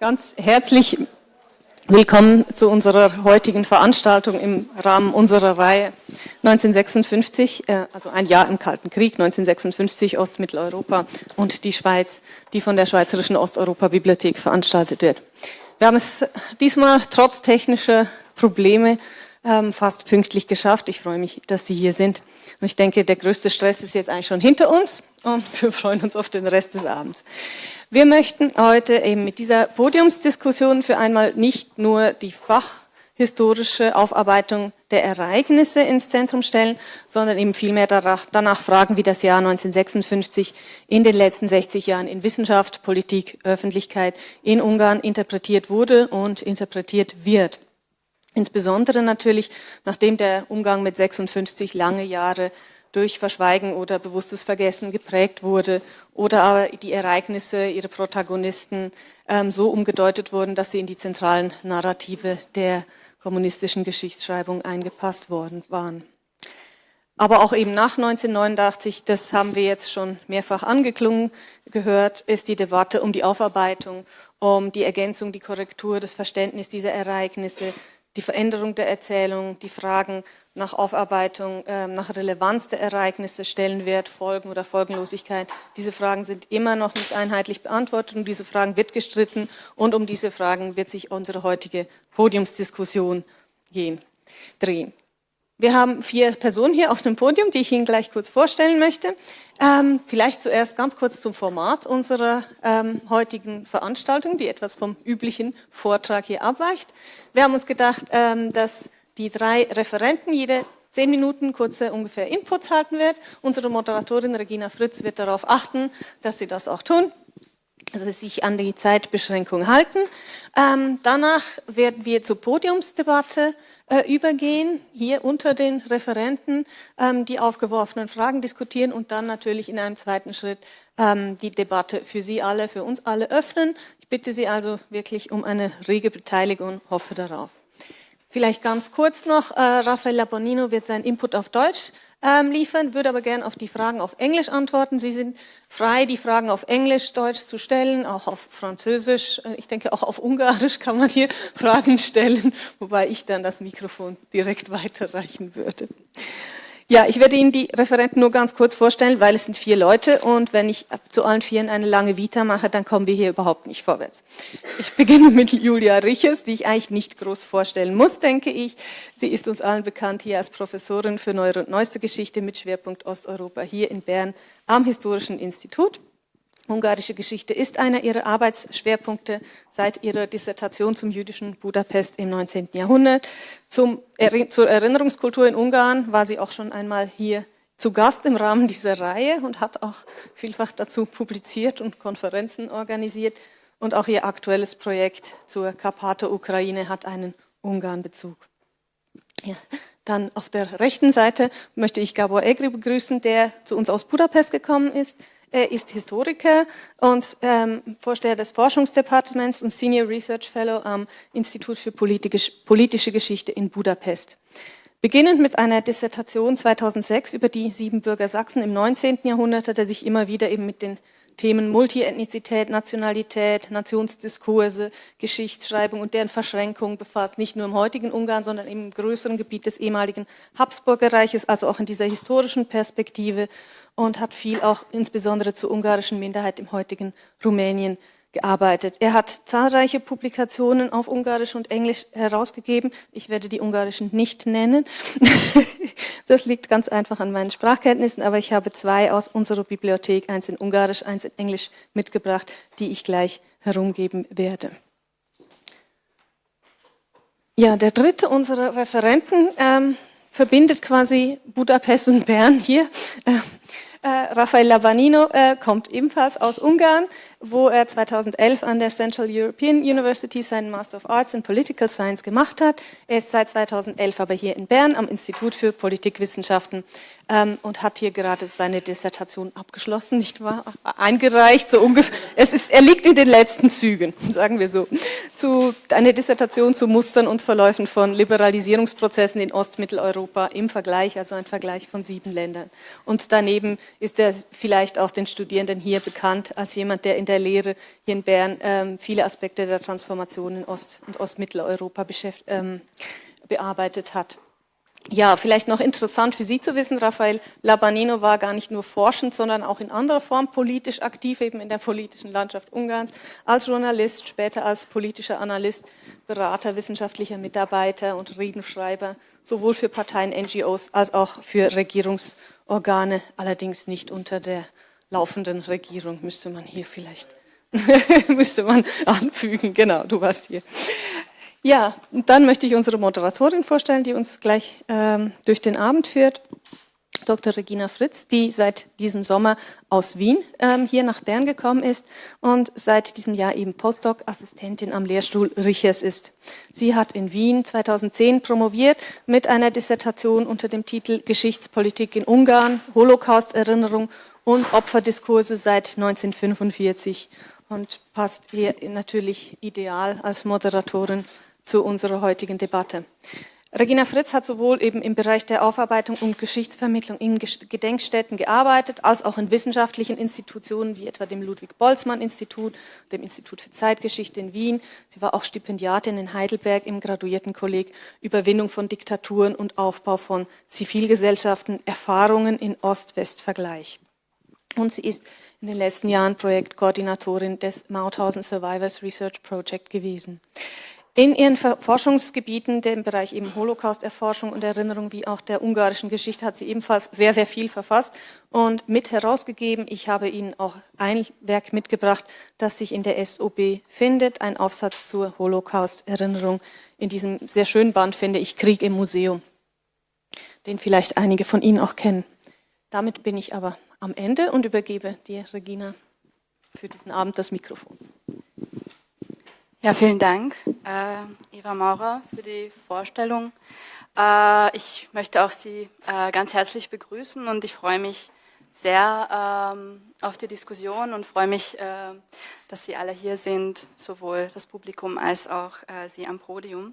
Ganz herzlich willkommen zu unserer heutigen Veranstaltung im Rahmen unserer Reihe 1956, äh, also ein Jahr im Kalten Krieg, 1956 Ostmitteleuropa und die Schweiz, die von der Schweizerischen Osteuropa-Bibliothek veranstaltet wird. Wir haben es diesmal trotz technischer Probleme ähm, fast pünktlich geschafft. Ich freue mich, dass Sie hier sind. Und ich denke, der größte Stress ist jetzt eigentlich schon hinter uns und wir freuen uns auf den Rest des Abends. Wir möchten heute eben mit dieser Podiumsdiskussion für einmal nicht nur die fachhistorische Aufarbeitung der Ereignisse ins Zentrum stellen, sondern eben vielmehr danach fragen, wie das Jahr 1956 in den letzten 60 Jahren in Wissenschaft, Politik, Öffentlichkeit in Ungarn interpretiert wurde und interpretiert wird. Insbesondere natürlich, nachdem der Umgang mit 56 lange Jahre durch Verschweigen oder bewusstes Vergessen geprägt wurde oder aber die Ereignisse, ihre Protagonisten ähm, so umgedeutet wurden, dass sie in die zentralen Narrative der kommunistischen Geschichtsschreibung eingepasst worden waren. Aber auch eben nach 1989, das haben wir jetzt schon mehrfach angeklungen gehört, ist die Debatte um die Aufarbeitung, um die Ergänzung, die Korrektur, das Verständnis dieser Ereignisse, die Veränderung der Erzählung, die Fragen nach Aufarbeitung, äh, nach Relevanz der Ereignisse, Stellenwert, Folgen oder Folgenlosigkeit. Diese Fragen sind immer noch nicht einheitlich beantwortet und diese Fragen wird gestritten und um diese Fragen wird sich unsere heutige Podiumsdiskussion gehen, drehen. Wir haben vier Personen hier auf dem Podium, die ich Ihnen gleich kurz vorstellen möchte. Ähm, vielleicht zuerst ganz kurz zum Format unserer ähm, heutigen Veranstaltung, die etwas vom üblichen Vortrag hier abweicht. Wir haben uns gedacht, ähm, dass die drei Referenten jede zehn Minuten kurze ungefähr Inputs halten wird. Unsere Moderatorin Regina Fritz wird darauf achten, dass sie das auch tun also sich an die Zeitbeschränkung halten. Ähm, danach werden wir zur Podiumsdebatte äh, übergehen, hier unter den Referenten ähm, die aufgeworfenen Fragen diskutieren und dann natürlich in einem zweiten Schritt ähm, die Debatte für Sie alle, für uns alle öffnen. Ich bitte Sie also wirklich um eine rege Beteiligung, hoffe darauf. Vielleicht ganz kurz noch, äh, Raffaella Bonino wird seinen Input auf Deutsch ähm, liefern, würde aber gerne auf die Fragen auf Englisch antworten. Sie sind frei, die Fragen auf Englisch, Deutsch zu stellen, auch auf Französisch. Äh, ich denke, auch auf Ungarisch kann man hier Fragen stellen, wobei ich dann das Mikrofon direkt weiterreichen würde. Ja, ich werde Ihnen die Referenten nur ganz kurz vorstellen, weil es sind vier Leute und wenn ich zu allen vieren eine lange Vita mache, dann kommen wir hier überhaupt nicht vorwärts. Ich beginne mit Julia Riches, die ich eigentlich nicht groß vorstellen muss, denke ich. Sie ist uns allen bekannt hier als Professorin für Neuere und Neueste Geschichte mit Schwerpunkt Osteuropa hier in Bern am Historischen Institut. Ungarische Geschichte ist einer ihrer Arbeitsschwerpunkte seit ihrer Dissertation zum jüdischen Budapest im 19. Jahrhundert. Zum, zur Erinnerungskultur in Ungarn war sie auch schon einmal hier zu Gast im Rahmen dieser Reihe und hat auch vielfach dazu publiziert und Konferenzen organisiert. Und auch ihr aktuelles Projekt zur Karpato-Ukraine hat einen Ungarn-Bezug. Ja. Dann auf der rechten Seite möchte ich Gabor Egri begrüßen, der zu uns aus Budapest gekommen ist. Er ist Historiker und ähm, Vorsteher des Forschungsdepartements und Senior Research Fellow am Institut für politische Geschichte in Budapest. Beginnend mit einer Dissertation 2006 über die Siebenbürger Sachsen im 19. Jahrhundert hat er sich immer wieder eben mit den Themen Multiethnizität, Nationalität, Nationsdiskurse, Geschichtsschreibung und deren Verschränkung befasst, nicht nur im heutigen Ungarn, sondern im größeren Gebiet des ehemaligen Habsburgerreiches, also auch in dieser historischen Perspektive und hat viel auch insbesondere zur ungarischen Minderheit im heutigen Rumänien gearbeitet. Er hat zahlreiche Publikationen auf Ungarisch und Englisch herausgegeben. Ich werde die ungarischen nicht nennen. das liegt ganz einfach an meinen Sprachkenntnissen, aber ich habe zwei aus unserer Bibliothek, eins in Ungarisch, eins in Englisch mitgebracht, die ich gleich herumgeben werde. Ja, der dritte unserer Referenten ähm, verbindet quasi Budapest und Bern hier. Äh, äh, Rafael Lavanino äh, kommt ebenfalls aus Ungarn, wo er 2011 an der Central European University seinen Master of Arts in Political Science gemacht hat. Er ist seit 2011 aber hier in Bern am Institut für Politikwissenschaften ähm, und hat hier gerade seine Dissertation abgeschlossen, nicht wahr? Eingereicht, so ungefähr. Es ist, er liegt in den letzten Zügen, sagen wir so. Zu, eine Dissertation zu Mustern und Verläufen von Liberalisierungsprozessen in Ostmitteleuropa im Vergleich, also ein Vergleich von sieben Ländern. Und daneben ist er vielleicht auch den Studierenden hier bekannt als jemand, der in der Lehre hier in Bern ähm, viele Aspekte der Transformation in Ost- und Ostmitteleuropa ähm, bearbeitet hat. Ja, vielleicht noch interessant für Sie zu wissen, Rafael Labanino war gar nicht nur forschend, sondern auch in anderer Form politisch aktiv, eben in der politischen Landschaft Ungarns, als Journalist, später als politischer Analyst, Berater, wissenschaftlicher Mitarbeiter und Redenschreiber, sowohl für Parteien, NGOs als auch für Regierungsorgane, allerdings nicht unter der laufenden Regierung, müsste man hier vielleicht, müsste man anfügen, genau, du warst hier. Ja, dann möchte ich unsere Moderatorin vorstellen, die uns gleich ähm, durch den Abend führt. Dr. Regina Fritz, die seit diesem Sommer aus Wien ähm, hier nach Bern gekommen ist und seit diesem Jahr eben Postdoc-Assistentin am Lehrstuhl Richers ist. Sie hat in Wien 2010 promoviert mit einer Dissertation unter dem Titel Geschichtspolitik in Ungarn, Holocaust-Erinnerung und Opferdiskurse seit 1945 und passt hier natürlich ideal als Moderatorin zu unserer heutigen Debatte. Regina Fritz hat sowohl eben im Bereich der Aufarbeitung und Geschichtsvermittlung in Gedenkstätten gearbeitet, als auch in wissenschaftlichen Institutionen wie etwa dem Ludwig-Boltzmann-Institut, dem Institut für Zeitgeschichte in Wien. Sie war auch Stipendiatin in Heidelberg im Graduiertenkolleg Überwindung von Diktaturen und Aufbau von Zivilgesellschaften, Erfahrungen in Ost-West-Vergleich. Und sie ist in den letzten Jahren Projektkoordinatorin des Mauthausen Survivors Research Project gewesen. In ihren Forschungsgebieten, dem Bereich eben Holocaust-Erforschung und Erinnerung, wie auch der ungarischen Geschichte, hat sie ebenfalls sehr, sehr viel verfasst und mit herausgegeben. Ich habe Ihnen auch ein Werk mitgebracht, das sich in der SOB findet, ein Aufsatz zur Holocaust-Erinnerung. In diesem sehr schönen Band finde ich Krieg im Museum, den vielleicht einige von Ihnen auch kennen. Damit bin ich aber am Ende und übergebe dir, Regina, für diesen Abend das Mikrofon. Ja, vielen Dank, äh, Eva Maurer, für die Vorstellung. Äh, ich möchte auch Sie äh, ganz herzlich begrüßen und ich freue mich sehr ähm, auf die Diskussion und freue mich, äh, dass Sie alle hier sind, sowohl das Publikum als auch äh, Sie am Podium.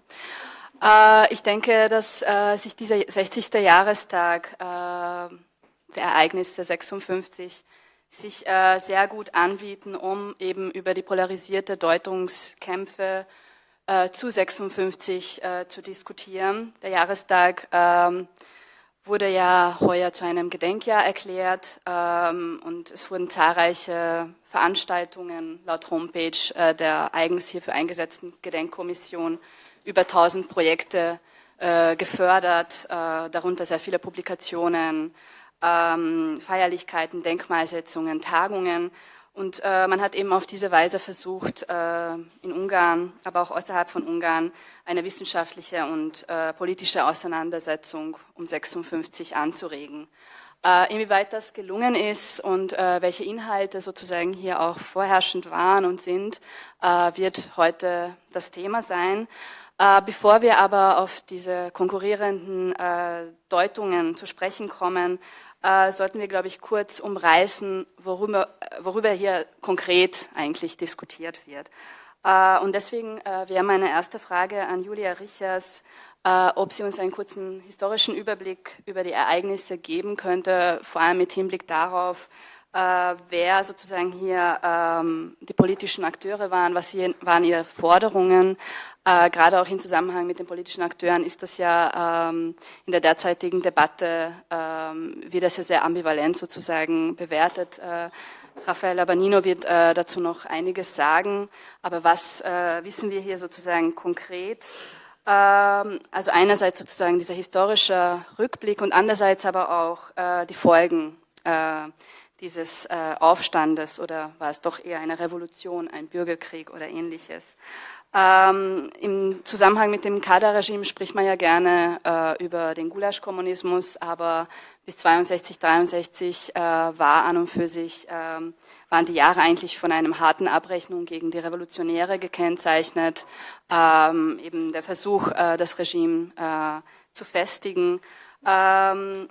Äh, ich denke, dass sich dieser 60. Jahrestag der Ereignisse 56 sich äh, sehr gut anbieten, um eben über die polarisierte Deutungskämpfe äh, zu 56 äh, zu diskutieren. Der Jahrestag ähm, wurde ja heuer zu einem Gedenkjahr erklärt ähm, und es wurden zahlreiche Veranstaltungen laut Homepage äh, der eigens hierfür eingesetzten Gedenkkommission über 1000 Projekte äh, gefördert, äh, darunter sehr viele Publikationen, ähm, Feierlichkeiten, Denkmalsetzungen, Tagungen. Und äh, man hat eben auf diese Weise versucht, äh, in Ungarn, aber auch außerhalb von Ungarn, eine wissenschaftliche und äh, politische Auseinandersetzung um 56 anzuregen. Äh, inwieweit das gelungen ist und äh, welche Inhalte sozusagen hier auch vorherrschend waren und sind, äh, wird heute das Thema sein. Bevor wir aber auf diese konkurrierenden Deutungen zu sprechen kommen, äh, sollten wir, glaube ich, kurz umreißen, worüber, worüber hier konkret eigentlich diskutiert wird. Äh, und deswegen äh, wäre meine erste Frage an Julia Richers, äh, ob sie uns einen kurzen historischen Überblick über die Ereignisse geben könnte, vor allem mit Hinblick darauf, äh, wer sozusagen hier ähm, die politischen Akteure waren, was hier, waren ihre Forderungen. Äh, gerade auch im Zusammenhang mit den politischen Akteuren ist das ja ähm, in der derzeitigen Debatte ähm, wird das ja sehr ambivalent sozusagen bewertet. Äh, Rafael Abanino wird äh, dazu noch einiges sagen, aber was äh, wissen wir hier sozusagen konkret? Ähm, also einerseits sozusagen dieser historische Rückblick und andererseits aber auch äh, die Folgen äh, dieses äh, Aufstandes oder war es doch eher eine Revolution, ein Bürgerkrieg oder ähnliches. Ähm, Im Zusammenhang mit dem Kader-Regime spricht man ja gerne äh, über den Gulasch-Kommunismus, aber bis 62, 63 äh, war an und für sich, äh, waren die Jahre eigentlich von einem harten Abrechnung gegen die Revolutionäre gekennzeichnet. Ähm, eben der Versuch, äh, das Regime äh, zu festigen. Ähm,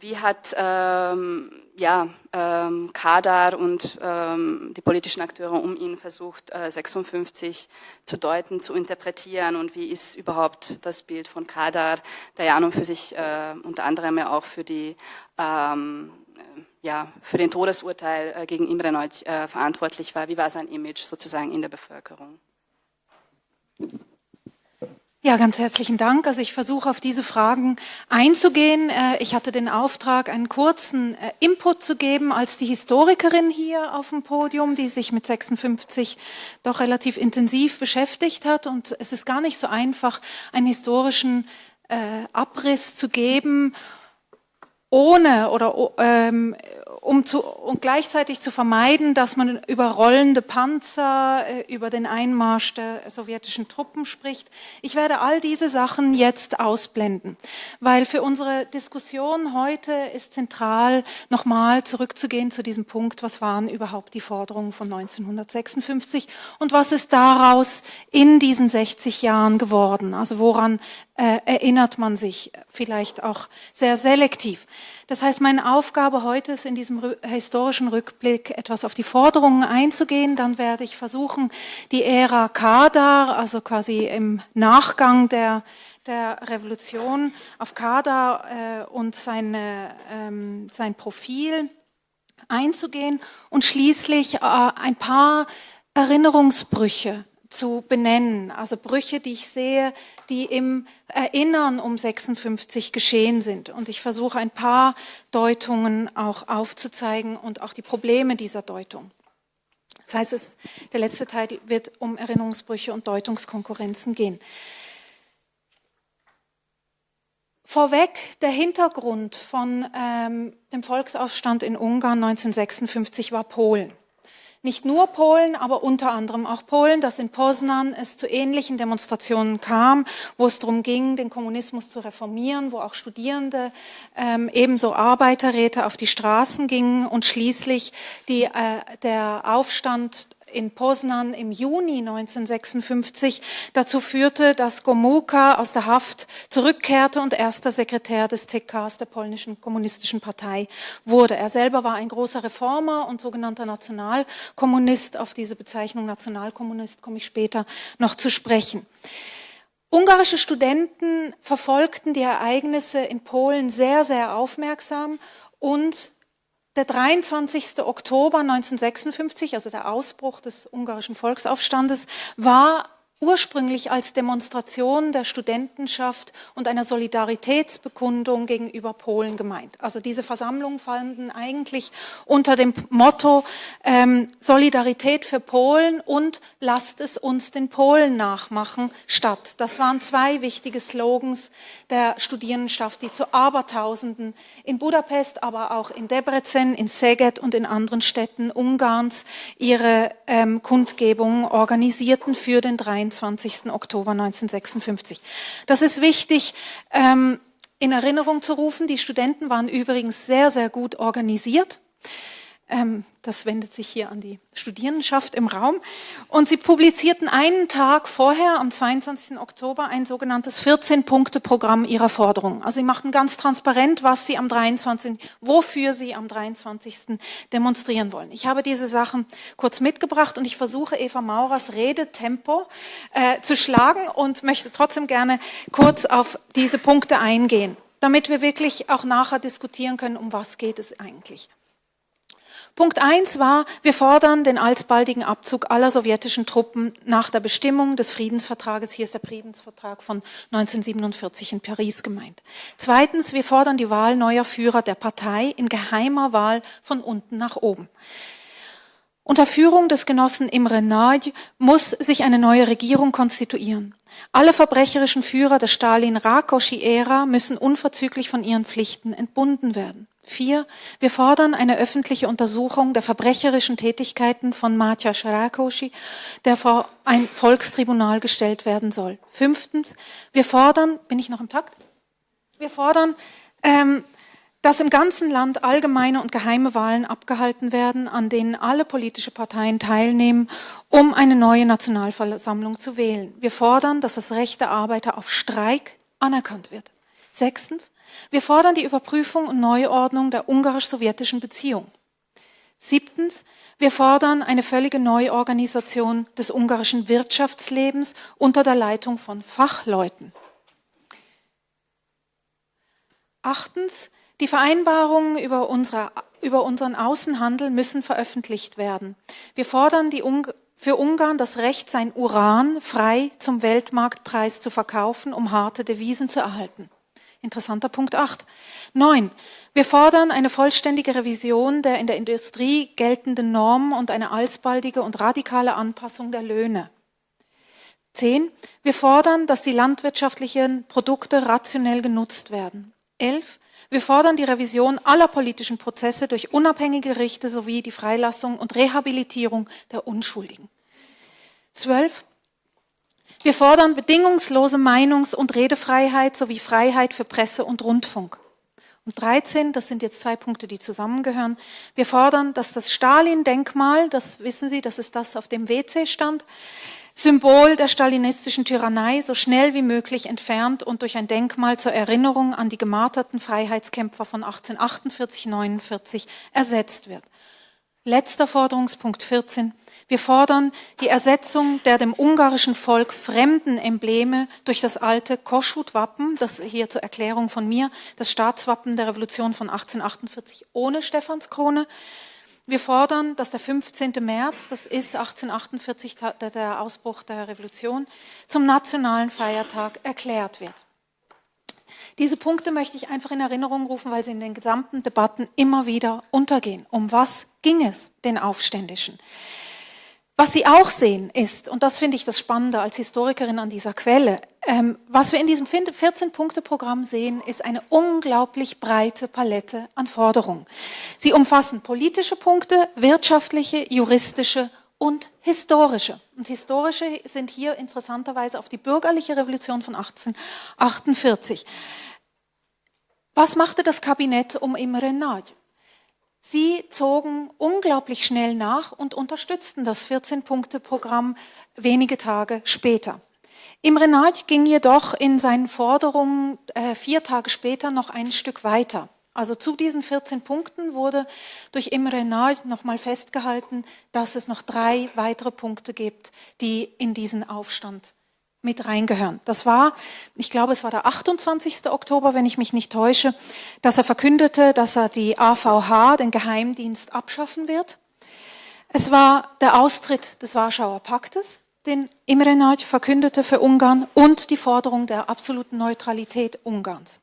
wie hat ähm, ja, ähm, Kadar und ähm, die politischen Akteure um ihn versucht, äh, 56 zu deuten, zu interpretieren und wie ist überhaupt das Bild von Kadar, der ja an und für sich äh, unter anderem ja auch für die ähm, ja, für den Todesurteil äh, gegen Imre Neut äh, verantwortlich war. Wie war sein Image sozusagen in der Bevölkerung? Ja, ganz herzlichen Dank. Also ich versuche auf diese Fragen einzugehen. Äh, ich hatte den Auftrag, einen kurzen äh, Input zu geben als die Historikerin hier auf dem Podium, die sich mit 56 doch relativ intensiv beschäftigt hat. Und es ist gar nicht so einfach, einen historischen äh, Abriss zu geben, ohne oder ähm, um zu, und gleichzeitig zu vermeiden, dass man über rollende Panzer, äh, über den Einmarsch der sowjetischen Truppen spricht. Ich werde all diese Sachen jetzt ausblenden, weil für unsere Diskussion heute ist zentral, nochmal zurückzugehen zu diesem Punkt, was waren überhaupt die Forderungen von 1956 und was ist daraus in diesen 60 Jahren geworden? Also woran äh, erinnert man sich vielleicht auch sehr selektiv. Das heißt, meine Aufgabe heute ist in diesem historischen Rückblick etwas auf die Forderungen einzugehen. Dann werde ich versuchen, die Ära Kadar, also quasi im Nachgang der, der Revolution auf Kadar äh, und seine, ähm, sein Profil einzugehen und schließlich äh, ein paar Erinnerungsbrüche zu benennen, also Brüche, die ich sehe, die im Erinnern um 56 geschehen sind. Und ich versuche ein paar Deutungen auch aufzuzeigen und auch die Probleme dieser Deutung. Das heißt, es, der letzte Teil wird um Erinnerungsbrüche und Deutungskonkurrenzen gehen. Vorweg der Hintergrund von ähm, dem Volksaufstand in Ungarn 1956 war Polen nicht nur Polen, aber unter anderem auch Polen, dass in Poznan es zu ähnlichen Demonstrationen kam, wo es darum ging, den Kommunismus zu reformieren, wo auch Studierende, ähm, ebenso Arbeiterräte auf die Straßen gingen und schließlich die, äh, der Aufstand in Poznan im Juni 1956 dazu führte, dass Gomułka aus der Haft zurückkehrte und erster Sekretär des CKs der polnischen kommunistischen Partei wurde. Er selber war ein großer Reformer und sogenannter Nationalkommunist. Auf diese Bezeichnung Nationalkommunist komme ich später noch zu sprechen. Ungarische Studenten verfolgten die Ereignisse in Polen sehr, sehr aufmerksam und der 23. Oktober 1956, also der Ausbruch des ungarischen Volksaufstandes, war ursprünglich als Demonstration der Studentenschaft und einer Solidaritätsbekundung gegenüber Polen gemeint. Also diese Versammlungen fanden eigentlich unter dem Motto ähm, Solidarität für Polen und lasst es uns den Polen nachmachen statt. Das waren zwei wichtige Slogans der Studierendenschaft, die zu Abertausenden in Budapest, aber auch in Debrecen, in Szeged und in anderen Städten Ungarns ihre ähm, Kundgebungen organisierten für den 23. 23. Oktober 1956. Das ist wichtig ähm, in Erinnerung zu rufen. Die Studenten waren übrigens sehr, sehr gut organisiert. Ähm, das wendet sich hier an die Studierendenschaft im Raum. Und sie publizierten einen Tag vorher, am 22. Oktober, ein sogenanntes 14-Punkte-Programm ihrer Forderungen. Also sie machten ganz transparent, was sie am 23., wofür sie am 23. demonstrieren wollen. Ich habe diese Sachen kurz mitgebracht und ich versuche Eva Maurers Redetempo äh, zu schlagen und möchte trotzdem gerne kurz auf diese Punkte eingehen, damit wir wirklich auch nachher diskutieren können, um was geht es eigentlich. Punkt eins war, wir fordern den alsbaldigen Abzug aller sowjetischen Truppen nach der Bestimmung des Friedensvertrages. Hier ist der Friedensvertrag von 1947 in Paris gemeint. Zweitens, wir fordern die Wahl neuer Führer der Partei in geheimer Wahl von unten nach oben. Unter Führung des Genossen Imre Nagy muss sich eine neue Regierung konstituieren. Alle verbrecherischen Führer der Stalin-Rákosi-Ära müssen unverzüglich von ihren Pflichten entbunden werden. Vier, wir fordern eine öffentliche Untersuchung der verbrecherischen Tätigkeiten von Matja Sharakoshi, der vor ein Volkstribunal gestellt werden soll. Fünftens, wir fordern, bin ich noch im Takt? Wir fordern, ähm, dass im ganzen Land allgemeine und geheime Wahlen abgehalten werden, an denen alle politische Parteien teilnehmen, um eine neue Nationalversammlung zu wählen. Wir fordern, dass das Recht der Arbeiter auf Streik anerkannt wird. Sechstens, wir fordern die Überprüfung und Neuordnung der ungarisch-sowjetischen Beziehung. Siebtens, wir fordern eine völlige Neuorganisation des ungarischen Wirtschaftslebens unter der Leitung von Fachleuten. Achtens, die Vereinbarungen über, unsere, über unseren Außenhandel müssen veröffentlicht werden. Wir fordern die Ung für Ungarn das Recht, sein Uran frei zum Weltmarktpreis zu verkaufen, um harte Devisen zu erhalten. Interessanter Punkt 8. 9. Wir fordern eine vollständige Revision der in der Industrie geltenden Normen und eine alsbaldige und radikale Anpassung der Löhne. 10. Wir fordern, dass die landwirtschaftlichen Produkte rationell genutzt werden. 11. Wir fordern die Revision aller politischen Prozesse durch unabhängige Gerichte sowie die Freilassung und Rehabilitierung der Unschuldigen. 12. Wir fordern bedingungslose Meinungs- und Redefreiheit sowie Freiheit für Presse und Rundfunk. Und 13, das sind jetzt zwei Punkte, die zusammengehören. Wir fordern, dass das Stalin-Denkmal, das wissen Sie, das ist das auf dem WC stand, Symbol der stalinistischen Tyrannei so schnell wie möglich entfernt und durch ein Denkmal zur Erinnerung an die gemarterten Freiheitskämpfer von 1848-49 ersetzt wird. Letzter Forderungspunkt 14. Wir fordern die Ersetzung der dem ungarischen Volk fremden Embleme durch das alte Koschut-Wappen, das hier zur Erklärung von mir, das Staatswappen der Revolution von 1848 ohne Stephanskrone. Wir fordern, dass der 15. März, das ist 1848 der Ausbruch der Revolution, zum nationalen Feiertag erklärt wird. Diese Punkte möchte ich einfach in Erinnerung rufen, weil sie in den gesamten Debatten immer wieder untergehen. Um was ging es den Aufständischen? Was Sie auch sehen ist, und das finde ich das Spannende als Historikerin an dieser Quelle, ähm, was wir in diesem 14-Punkte-Programm sehen, ist eine unglaublich breite Palette an Forderungen. Sie umfassen politische Punkte, wirtschaftliche, juristische und historische. Und historische sind hier interessanterweise auf die bürgerliche Revolution von 1848. Was machte das Kabinett um Imre Nagy? Sie zogen unglaublich schnell nach und unterstützten das 14-Punkte-Programm wenige Tage später. Imre Nagy ging jedoch in seinen Forderungen äh, vier Tage später noch ein Stück weiter. Also zu diesen 14 Punkten wurde durch Imre Nagy nochmal festgehalten, dass es noch drei weitere Punkte gibt, die in diesen Aufstand mit reingehören. Das war, ich glaube, es war der 28. Oktober, wenn ich mich nicht täusche, dass er verkündete, dass er die AVH, den Geheimdienst, abschaffen wird. Es war der Austritt des Warschauer Paktes, den Imre Nagy verkündete für Ungarn und die Forderung der absoluten Neutralität Ungarns.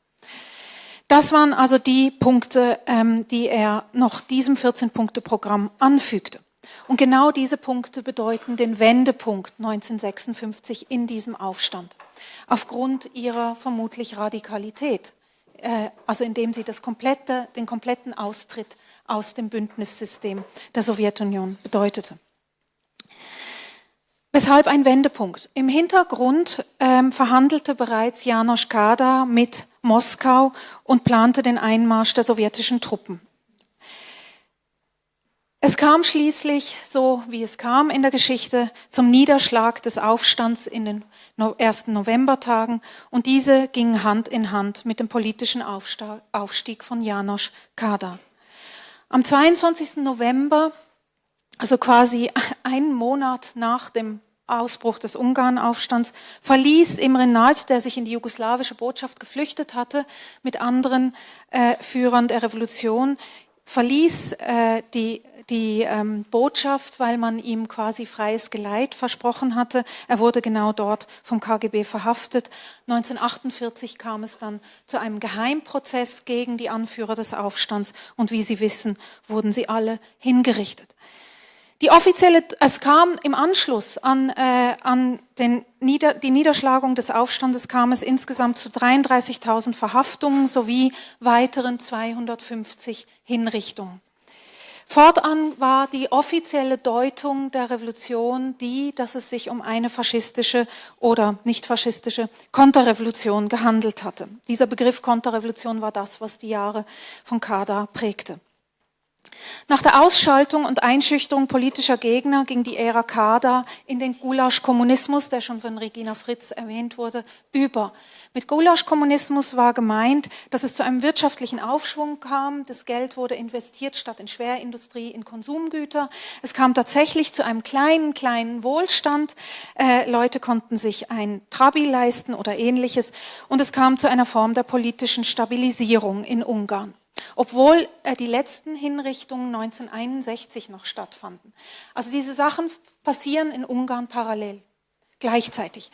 Das waren also die Punkte, ähm, die er noch diesem 14-Punkte-Programm anfügte. Und genau diese Punkte bedeuten den Wendepunkt 1956 in diesem Aufstand, aufgrund ihrer vermutlich Radikalität, äh, also indem sie das komplette, den kompletten Austritt aus dem Bündnissystem der Sowjetunion bedeutete. Weshalb ein Wendepunkt? Im Hintergrund ähm, verhandelte bereits Janosch Kada mit Moskau und plante den Einmarsch der sowjetischen Truppen. Es kam schließlich, so wie es kam in der Geschichte, zum Niederschlag des Aufstands in den ersten Novembertagen und diese gingen Hand in Hand mit dem politischen Aufstieg von Janosch Kada. Am 22. November, also quasi einen Monat nach dem Ausbruch des Ungarnaufstands, verließ Imre Nagy, der sich in die jugoslawische Botschaft geflüchtet hatte, mit anderen äh, Führern der Revolution, verließ äh, die die ähm, Botschaft, weil man ihm quasi freies Geleit versprochen hatte. Er wurde genau dort vom KGB verhaftet. 1948 kam es dann zu einem Geheimprozess gegen die Anführer des Aufstands und wie Sie wissen, wurden sie alle hingerichtet. Die offizielle, es kam im Anschluss an, äh, an den Nieder, die Niederschlagung des Aufstandes kam es insgesamt zu 33.000 Verhaftungen sowie weiteren 250 Hinrichtungen. Fortan war die offizielle Deutung der Revolution die, dass es sich um eine faschistische oder nicht faschistische Konterrevolution gehandelt hatte. Dieser Begriff Konterrevolution war das, was die Jahre von Kader prägte. Nach der Ausschaltung und Einschüchterung politischer Gegner ging die Ära Kader in den Gulasch-Kommunismus, der schon von Regina Fritz erwähnt wurde, über. Mit Gulasch-Kommunismus war gemeint, dass es zu einem wirtschaftlichen Aufschwung kam. Das Geld wurde investiert statt in Schwerindustrie in Konsumgüter. Es kam tatsächlich zu einem kleinen, kleinen Wohlstand. Äh, Leute konnten sich ein Trabi leisten oder ähnliches. Und es kam zu einer Form der politischen Stabilisierung in Ungarn. Obwohl äh, die letzten Hinrichtungen 1961 noch stattfanden. Also diese Sachen passieren in Ungarn parallel, gleichzeitig.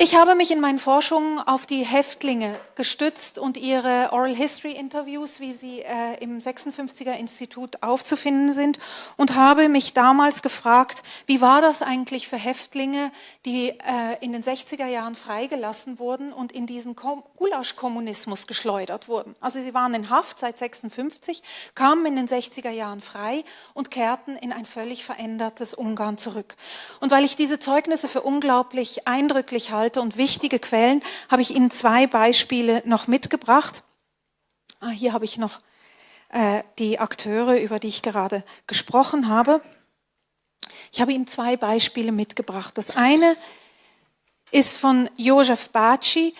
Ich habe mich in meinen Forschungen auf die Häftlinge gestützt und ihre Oral History Interviews, wie sie äh, im 56er Institut aufzufinden sind, und habe mich damals gefragt, wie war das eigentlich für Häftlinge, die äh, in den 60er Jahren freigelassen wurden und in diesen Gulasch-Kommunismus geschleudert wurden. Also sie waren in Haft seit 56, kamen in den 60er Jahren frei und kehrten in ein völlig verändertes Ungarn zurück. Und weil ich diese Zeugnisse für unglaublich eindrücklich halte, Inhalte und wichtige Quellen habe ich Ihnen zwei Beispiele noch mitgebracht. Ah, hier habe ich noch äh, die Akteure, über die ich gerade gesprochen habe. Ich habe Ihnen zwei Beispiele mitgebracht. Das eine ist von Josef Baci,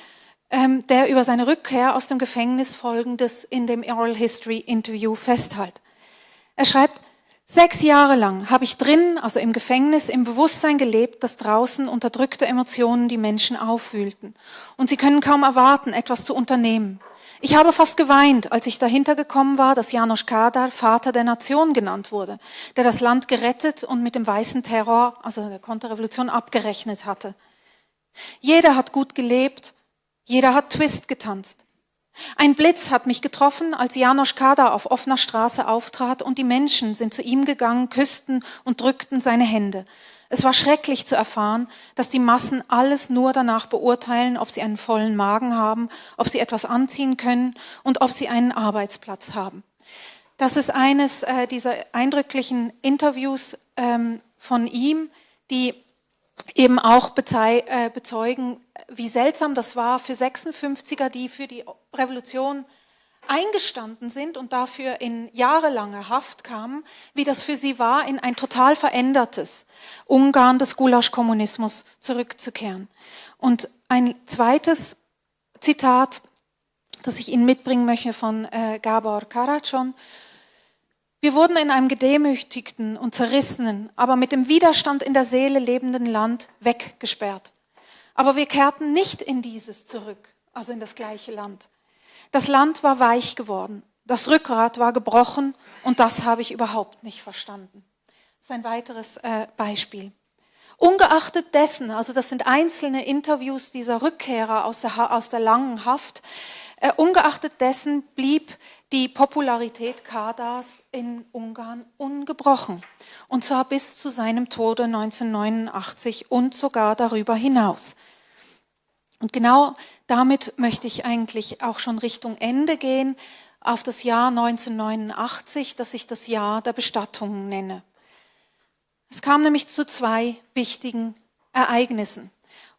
ähm, der über seine Rückkehr aus dem Gefängnis folgendes in dem Oral History Interview festhält. Er schreibt, Sechs Jahre lang habe ich drinnen, also im Gefängnis, im Bewusstsein gelebt, dass draußen unterdrückte Emotionen die Menschen aufwühlten. Und sie können kaum erwarten, etwas zu unternehmen. Ich habe fast geweint, als ich dahinter gekommen war, dass Janos Kadar Vater der Nation genannt wurde, der das Land gerettet und mit dem weißen Terror, also der Konterrevolution, abgerechnet hatte. Jeder hat gut gelebt, jeder hat Twist getanzt. Ein Blitz hat mich getroffen, als Janosch Kader auf offener Straße auftrat und die Menschen sind zu ihm gegangen, küssten und drückten seine Hände. Es war schrecklich zu erfahren, dass die Massen alles nur danach beurteilen, ob sie einen vollen Magen haben, ob sie etwas anziehen können und ob sie einen Arbeitsplatz haben. Das ist eines äh, dieser eindrücklichen Interviews ähm, von ihm, die eben auch äh, bezeugen, wie seltsam das war für 56er, die für die Revolution eingestanden sind und dafür in jahrelange Haft kamen, wie das für sie war, in ein total verändertes Ungarn des Gulasch-Kommunismus zurückzukehren. Und ein zweites Zitat, das ich Ihnen mitbringen möchte von äh, Gabor Karatschon, wir wurden in einem gedemütigten und zerrissenen, aber mit dem Widerstand in der Seele lebenden Land weggesperrt. Aber wir kehrten nicht in dieses zurück, also in das gleiche Land. Das Land war weich geworden, das Rückgrat war gebrochen und das habe ich überhaupt nicht verstanden. Das ist ein weiteres äh, Beispiel. Ungeachtet dessen, also das sind einzelne Interviews dieser Rückkehrer aus der, aus der langen Haft, äh, ungeachtet dessen blieb die Popularität Kadars in Ungarn ungebrochen. Und zwar bis zu seinem Tode 1989 und sogar darüber hinaus. Und genau damit möchte ich eigentlich auch schon Richtung Ende gehen, auf das Jahr 1989, das ich das Jahr der Bestattungen nenne. Es kam nämlich zu zwei wichtigen Ereignissen.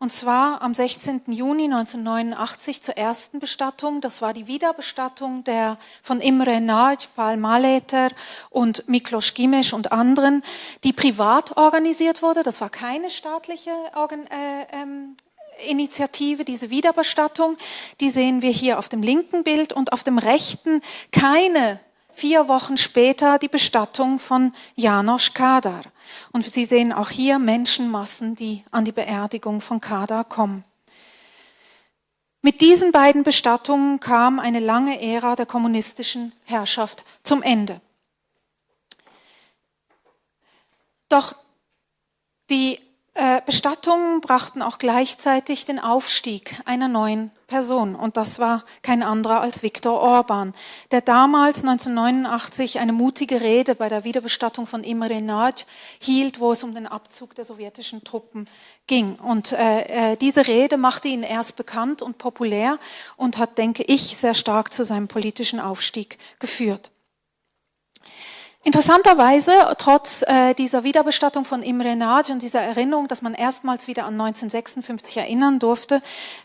Und zwar am 16. Juni 1989 zur ersten Bestattung. Das war die Wiederbestattung der von Imre Nagy, Paul Maleter und Miklos Gimes und anderen, die privat organisiert wurde. Das war keine staatliche Organ äh, ähm, Initiative, diese Wiederbestattung. Die sehen wir hier auf dem linken Bild und auf dem rechten keine vier Wochen später die Bestattung von Janos Kadar. Und Sie sehen auch hier Menschenmassen, die an die Beerdigung von Kada kommen. Mit diesen beiden Bestattungen kam eine lange Ära der kommunistischen Herrschaft zum Ende. Doch die äh, Bestattungen brachten auch gleichzeitig den Aufstieg einer neuen Person. Und das war kein anderer als Viktor Orban, der damals 1989 eine mutige Rede bei der Wiederbestattung von Imre Nagy hielt, wo es um den Abzug der sowjetischen Truppen ging. Und äh, äh, diese Rede machte ihn erst bekannt und populär und hat, denke ich, sehr stark zu seinem politischen Aufstieg geführt. Interessanterweise, trotz äh, dieser Wiederbestattung von Imre Nagy und dieser Erinnerung, dass man erstmals wieder an 1956 erinnern durfte,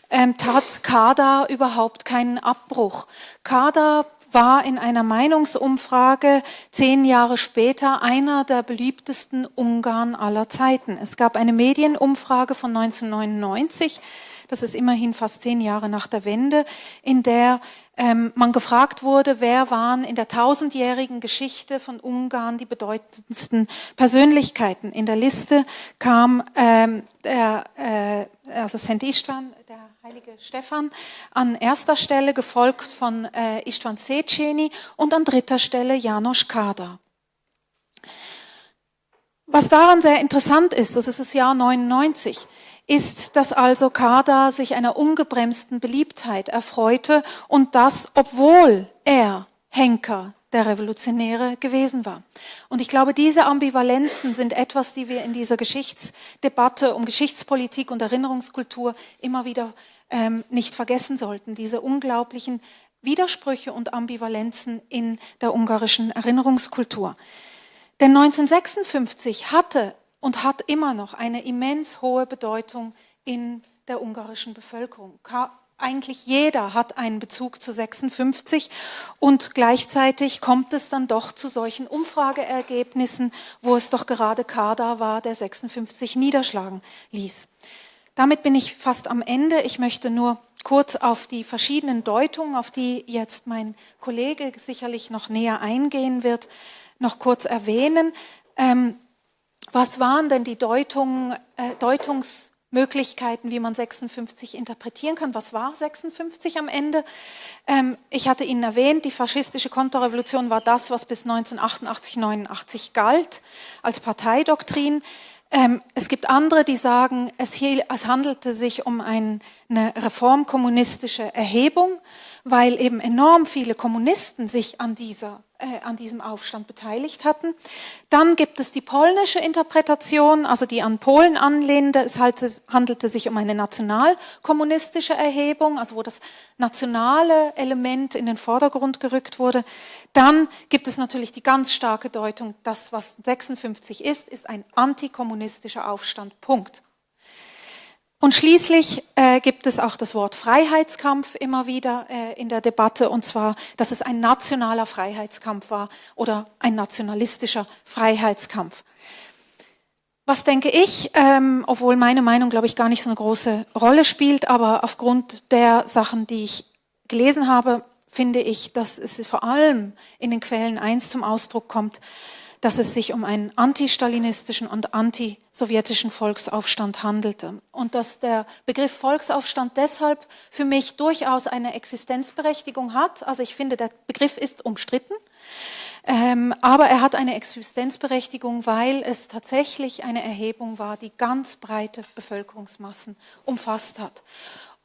ähm, tat Kada überhaupt keinen Abbruch. Kada war in einer Meinungsumfrage zehn Jahre später einer der beliebtesten Ungarn aller Zeiten. Es gab eine Medienumfrage von 1999, das ist immerhin fast zehn Jahre nach der Wende, in der ähm, man gefragt wurde, wer waren in der tausendjährigen Geschichte von Ungarn die bedeutendsten Persönlichkeiten. In der Liste kam ähm, der, äh, also St. Istvan, der heilige Stephan, an erster Stelle, gefolgt von äh, Istvan Seceni und an dritter Stelle Janos Kader. Was daran sehr interessant ist, das ist das Jahr 99, ist, dass also Kader sich einer ungebremsten Beliebtheit erfreute und das, obwohl er Henker der Revolutionäre gewesen war. Und ich glaube, diese Ambivalenzen sind etwas, die wir in dieser Geschichtsdebatte um Geschichtspolitik und Erinnerungskultur immer wieder ähm, nicht vergessen sollten. Diese unglaublichen Widersprüche und Ambivalenzen in der ungarischen Erinnerungskultur. Denn 1956 hatte und hat immer noch eine immens hohe Bedeutung in der ungarischen Bevölkerung eigentlich jeder hat einen Bezug zu 56 und gleichzeitig kommt es dann doch zu solchen Umfrageergebnissen, wo es doch gerade Kader war, der 56 niederschlagen ließ. Damit bin ich fast am Ende. Ich möchte nur kurz auf die verschiedenen Deutungen, auf die jetzt mein Kollege sicherlich noch näher eingehen wird, noch kurz erwähnen. Ähm, was waren denn die Deutungen, äh, Deutungs Möglichkeiten, wie man 56 interpretieren kann. Was war 56 am Ende? Ähm, ich hatte Ihnen erwähnt, die faschistische Konterrevolution war das, was bis 1988, 89 galt als Parteidoktrin. Ähm, es gibt andere, die sagen, es, es handelte sich um ein, eine reformkommunistische Erhebung weil eben enorm viele Kommunisten sich an, dieser, äh, an diesem Aufstand beteiligt hatten. Dann gibt es die polnische Interpretation, also die an Polen anlehnende. Es handelte sich um eine nationalkommunistische Erhebung, also wo das nationale Element in den Vordergrund gerückt wurde. Dann gibt es natürlich die ganz starke Deutung, das, was 56 ist, ist ein antikommunistischer Aufstand. Punkt. Und schließlich äh, gibt es auch das Wort Freiheitskampf immer wieder äh, in der Debatte, und zwar, dass es ein nationaler Freiheitskampf war oder ein nationalistischer Freiheitskampf. Was denke ich, ähm, obwohl meine Meinung, glaube ich, gar nicht so eine große Rolle spielt, aber aufgrund der Sachen, die ich gelesen habe, finde ich, dass es vor allem in den Quellen eins zum Ausdruck kommt, dass es sich um einen antistalinistischen und antisowjetischen Volksaufstand handelte. Und dass der Begriff Volksaufstand deshalb für mich durchaus eine Existenzberechtigung hat. Also ich finde, der Begriff ist umstritten. Ähm, aber er hat eine Existenzberechtigung, weil es tatsächlich eine Erhebung war, die ganz breite Bevölkerungsmassen umfasst hat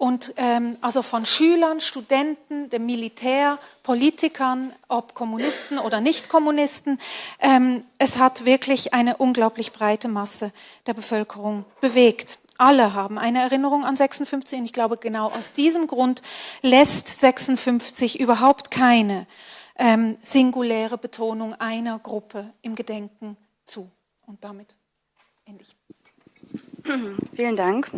und ähm, also von Schülern, Studenten, dem Militär, Politikern, ob Kommunisten oder Nicht-Kommunisten. Ähm, es hat wirklich eine unglaublich breite Masse der Bevölkerung bewegt. Alle haben eine Erinnerung an 56 und ich glaube, genau aus diesem Grund lässt 56 überhaupt keine ähm, singuläre Betonung einer Gruppe im Gedenken zu. Und damit ende ich. Vielen Dank.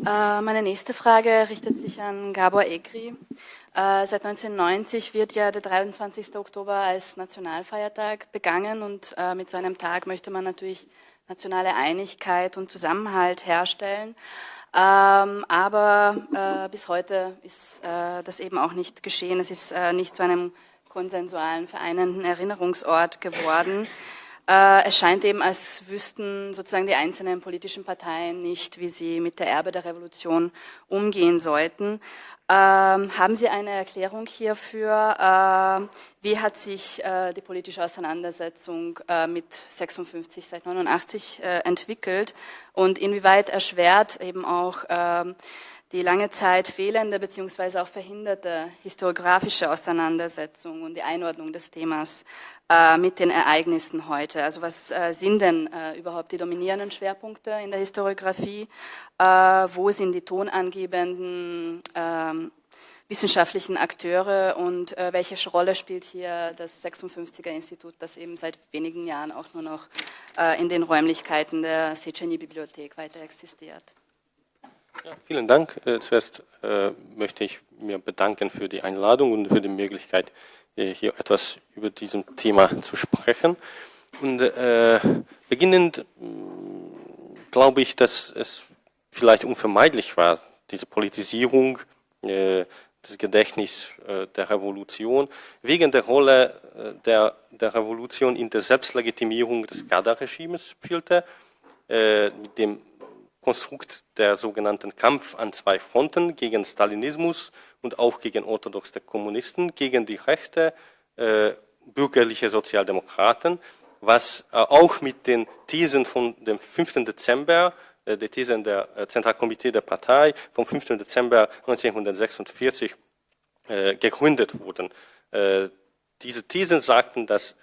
Äh, meine nächste Frage richtet sich an Gabor Egri. Äh, seit 1990 wird ja der 23. Oktober als Nationalfeiertag begangen und äh, mit so einem Tag möchte man natürlich nationale Einigkeit und Zusammenhalt herstellen. Ähm, aber bis heute ist das eben auch nicht geschehen. Es ist nicht zu einem konsensualen, vereinenden Erinnerungsort geworden. Äh, es scheint eben, als wüssten sozusagen die einzelnen politischen Parteien nicht, wie sie mit der Erbe der Revolution umgehen sollten. Ähm, haben Sie eine Erklärung hierfür? Äh, wie hat sich äh, die politische Auseinandersetzung äh, mit 56 seit 89 äh, entwickelt und inwieweit erschwert eben auch ähm, die lange Zeit fehlende bzw. auch verhinderte historiografische Auseinandersetzung und die Einordnung des Themas äh, mit den Ereignissen heute. Also was äh, sind denn äh, überhaupt die dominierenden Schwerpunkte in der Historiografie? Äh, wo sind die tonangebenden ähm, wissenschaftlichen Akteure und äh, welche Rolle spielt hier das 56er Institut, das eben seit wenigen Jahren auch nur noch äh, in den Räumlichkeiten der Seceni-Bibliothek weiter existiert? Ja, vielen Dank. zuerst möchte ich mir bedanken für die Einladung und für die Möglichkeit, äh, hier etwas über diesem Thema zu sprechen. Und äh, beginnend glaube ich, dass es vielleicht unvermeidlich war, diese Politisierung äh, des Gedächtnisses äh, der Revolution wegen der Rolle äh, der, der Revolution in der Selbstlegitimierung des Garda-Regimes spielte, äh, mit dem Konstrukt der sogenannten Kampf an zwei Fronten gegen Stalinismus und auch gegen orthodoxe Kommunisten, gegen die Rechte, äh, bürgerliche Sozialdemokraten, was äh, auch mit den Thesen von dem 5. Dezember, äh, die Thesen der äh, Zentralkomitee der Partei vom 5. Dezember 1946 äh, gegründet wurden. Äh, diese Thesen sagten, dass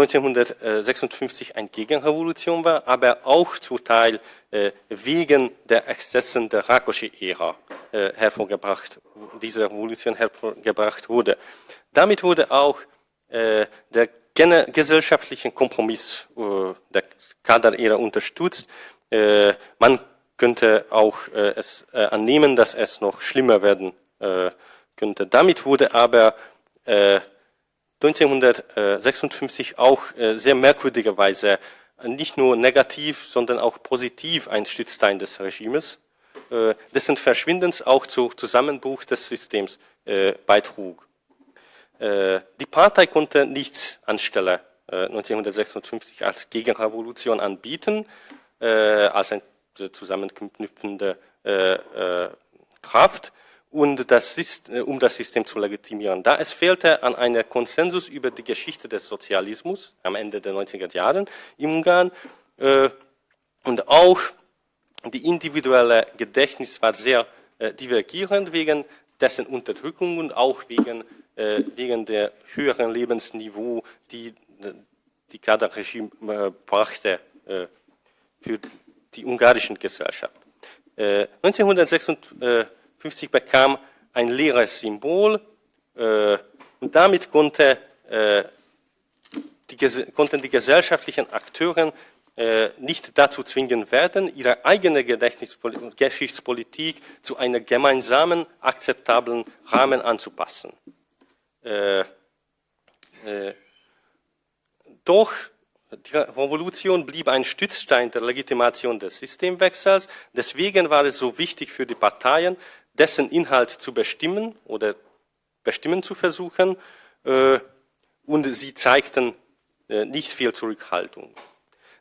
1956 eine Gegenrevolution war, aber auch zum Teil äh, wegen der Exzessen der Rákosi-Ära äh, hervorgebracht, diese Revolution hervorgebracht wurde. Damit wurde auch äh, der gesellschaftliche Kompromiss der Kader-Ära unterstützt. Man könnte auch es annehmen, dass es noch schlimmer werden könnte. Damit wurde aber 1956 auch äh, sehr merkwürdigerweise nicht nur negativ, sondern auch positiv ein Stützstein des Regimes, äh, dessen Verschwindens auch zu Zusammenbruch des Systems äh, beitrug. Die Partei konnte nichts anstelle 1956 als Gegenrevolution anbieten, als eine zusammenknüpfende Kraft und das äh, um das System zu legitimieren. Da es fehlte an einer Konsensus über die Geschichte des Sozialismus am Ende der 90er Jahre im Ungarn äh, und auch die individuelle Gedächtnis war sehr äh, divergierend wegen dessen Unterdrückung und auch wegen, äh, wegen der höheren Lebensniveau, die die Kaderregime äh, brachte äh, für die ungarischen Gesellschaft. 1956 50 bekam ein leeres Symbol äh, und damit konnte, äh, die, konnten die gesellschaftlichen Akteure äh, nicht dazu zwingen werden, ihre eigene Geschichtspolitik zu einem gemeinsamen, akzeptablen Rahmen anzupassen. Äh, äh, doch die Revolution blieb ein Stützstein der Legitimation des Systemwechsels. Deswegen war es so wichtig für die Parteien, dessen Inhalt zu bestimmen oder bestimmen zu versuchen. Äh, und sie zeigten äh, nicht viel Zurückhaltung.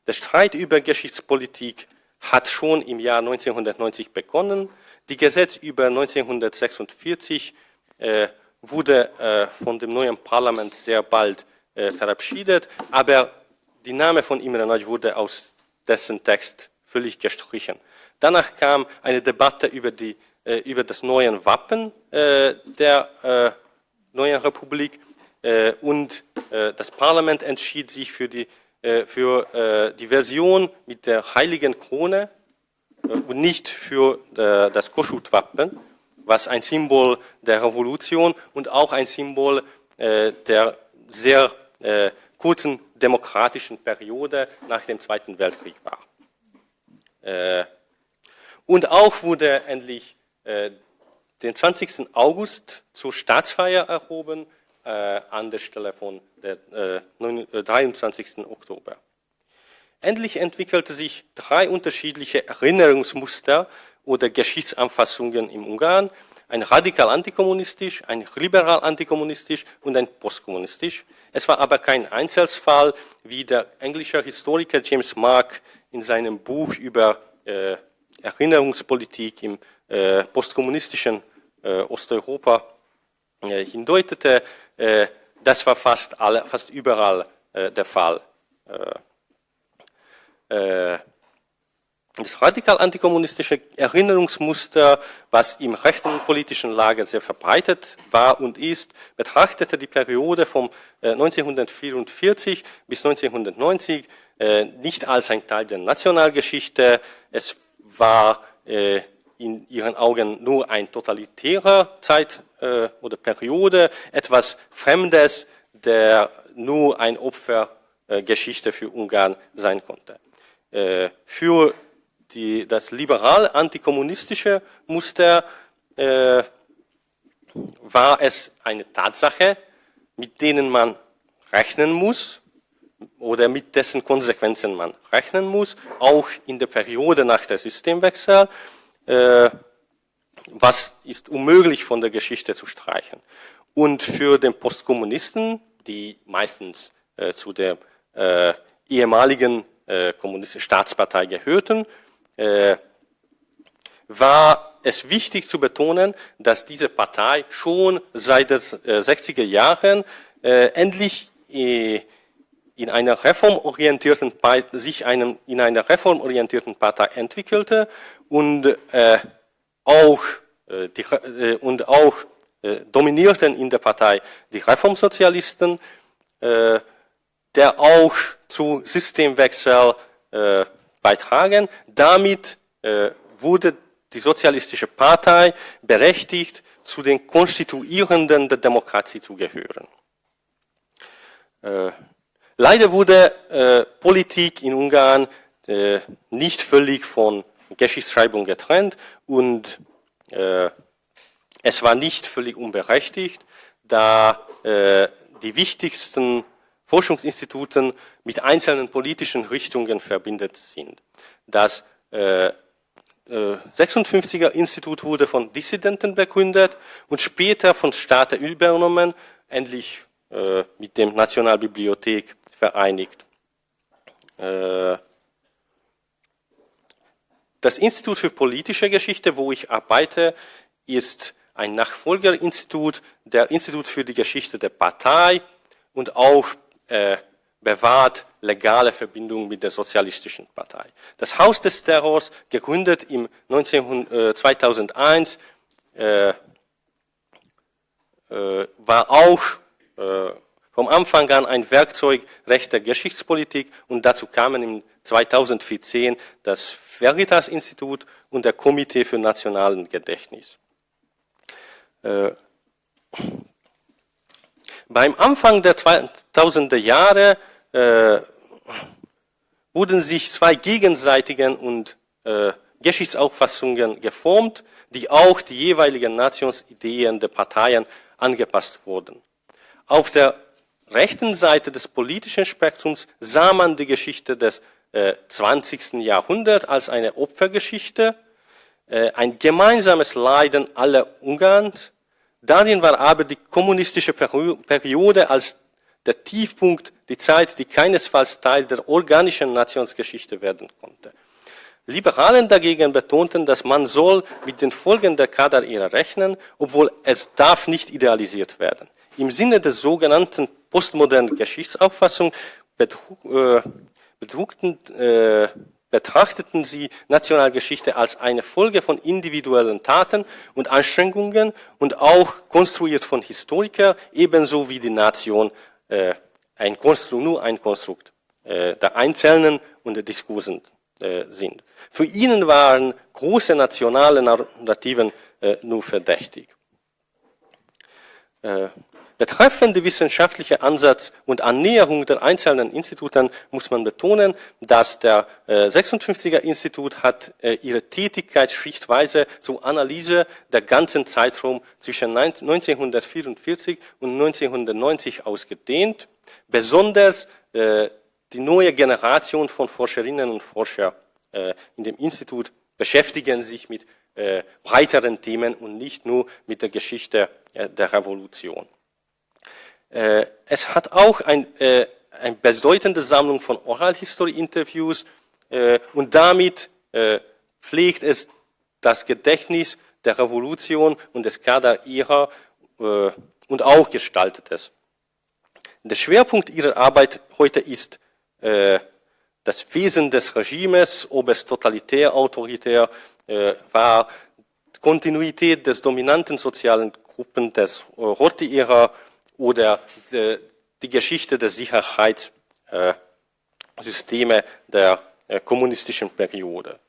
Der Streit über Geschichtspolitik hat schon im Jahr 1990 begonnen. Die Gesetz über 1946 äh, wurde von dem neuen Parlament sehr bald verabschiedet, aber die Name von Imre Nagy wurde aus dessen Text völlig gestrichen. Danach kam eine Debatte über die über das neue Wappen äh, der äh, neuen Republik und das Parlament entschied sich für die, für die Version mit der heiligen Krone und nicht für das Koschut-Wappen, was ein Symbol der Revolution und auch ein Symbol der sehr kurzen demokratischen Periode nach dem Zweiten Weltkrieg war. Und auch wurde endlich äh, den 20. August zur Staatsfeier erhoben, äh, an der Stelle von der äh, 23. Äh, Oktober. Endlich entwickelte sich drei unterschiedliche Erinnerungsmuster oder Geschichtsanfassungen im Ungarn, ein radikal antikommunistisch, ein liberal antikommunistisch und ein postkommunistisch. Es war aber kein Einzelfall, wie der englische Historiker James Mark in seinem Buch über äh, Erinnerungspolitik im äh, postkommunistischen äh, Osteuropa äh, hindeutete, äh, das war fast, alle, fast überall äh, der Fall. Äh, das radikal antikommunistische Erinnerungsmuster, was im rechten politischen Lager sehr verbreitet war und ist, betrachtete die Periode von 1944 bis 1990 nicht als ein Teil der Nationalgeschichte. Es war in ihren Augen nur ein totalitärer Zeit äh, oder Periode, etwas Fremdes, der nur ein Opfergeschichte äh, für Ungarn sein konnte. Äh, für die, das liberal-antikommunistische Muster äh, war es eine Tatsache, mit denen man rechnen muss oder mit dessen Konsequenzen man rechnen muss, auch in der Periode nach dem Systemwechsel was ist unmöglich von der Geschichte zu streichen. Und für den Postkommunisten, die meistens äh, zu der äh, ehemaligen äh, kommunistischen Staatspartei gehörten, äh, war es wichtig zu betonen, dass diese Partei schon seit den 60er Jahren endlich in einer reformorientierten sich einem, in einer reformorientierten Partei entwickelte und äh, auch, äh, die, äh, und auch äh, dominierten in der Partei die Reformsozialisten, äh, der auch zu Systemwechsel äh, beitragen. Damit wurde die Sozialistische Partei berechtigt, zu den Konstituierenden der Demokratie zu gehören. Leider wurde äh, Politik in Ungarn äh, nicht völlig von Geschichtsschreibung getrennt und äh, es war nicht völlig unberechtigt, da die wichtigsten Forschungsinstituten mit einzelnen politischen Richtungen verbindet sind. Das äh, 56er äh, Institut wurde von Dissidenten begründet und später von Staaten übernommen, endlich äh, mit dem Nationalbibliothek vereinigt. Äh, das Institut für politische Geschichte, wo ich arbeite, ist ein Nachfolgerinstitut der Institut für die Geschichte der Partei und auch äh, bewahrt legale Verbindungen mit der Sozialistischen Partei. Das Haus des Terrors, gegründet im 19, äh, 2001, äh, war auch vom Anfang an ein Werkzeug rechter Geschichtspolitik und dazu kamen im 2014 das Veritas-Institut und der Komitee für nationalen Gedächtnis. Äh, beim Anfang der 2000er Jahre äh, wurden sich zwei gegenseitigen und äh, Geschichtsauffassungen geformt, die auch die jeweiligen Nationsideen der Parteien angepasst wurden. Auf der rechten Seite des politischen Spektrums sah man die Geschichte des äh, 20. Jahrhunderts als eine Opfergeschichte, äh, ein gemeinsames Leiden aller Ungarns. Darin war aber die kommunistische Periode als der Tiefpunkt, die Zeit, die keinesfalls Teil der organischen Nationsgeschichte werden konnte. Liberalen dagegen betonten, dass man soll mit den Folgen der Kader-Ära rechnen, obwohl es darf nicht idealisiert werden. Im Sinne der sogenannten postmodernen Geschichtsauffassung äh, äh, betrachteten sie Nationalgeschichte als eine Folge von individuellen Taten und Anstrengungen und auch konstruiert von Historikern, ebenso wie die Nation äh, ein Konstrukt, nur ein Konstrukt äh, der Einzelnen und der Diskursen äh, sind. Für ihn waren große nationale Narrativen äh, nur verdächtig. Äh, Betreffend die wissenschaftliche Ansatz und Annäherung der einzelnen Instituten muss man betonen, dass der äh, 56er Institut hat äh, ihre Tätigkeit schrittweise zur Analyse der ganzen Zeitraum zwischen 1944 und 1990 ausgedehnt. Besonders äh, die neue Generation von Forscherinnen und Forscher äh, in dem Institut beschäftigen sich mit äh, breiteren Themen und nicht nur mit der Geschichte äh, der Revolution. Äh, es hat auch ein, äh, eine bedeutende Sammlung von Oral-History-Interviews äh, und damit pflegt es das Gedächtnis der Revolution und des Kader ihrer und auch gestaltet es. Der Schwerpunkt ihrer Arbeit heute ist das Wesen des Regimes, ob es totalitär, autoritär war, Kontinuität des dominanten sozialen Gruppen des äh, Horthy-Ära oder die, die Geschichte der Sicherheitssysteme der äh, kommunistischen Periode.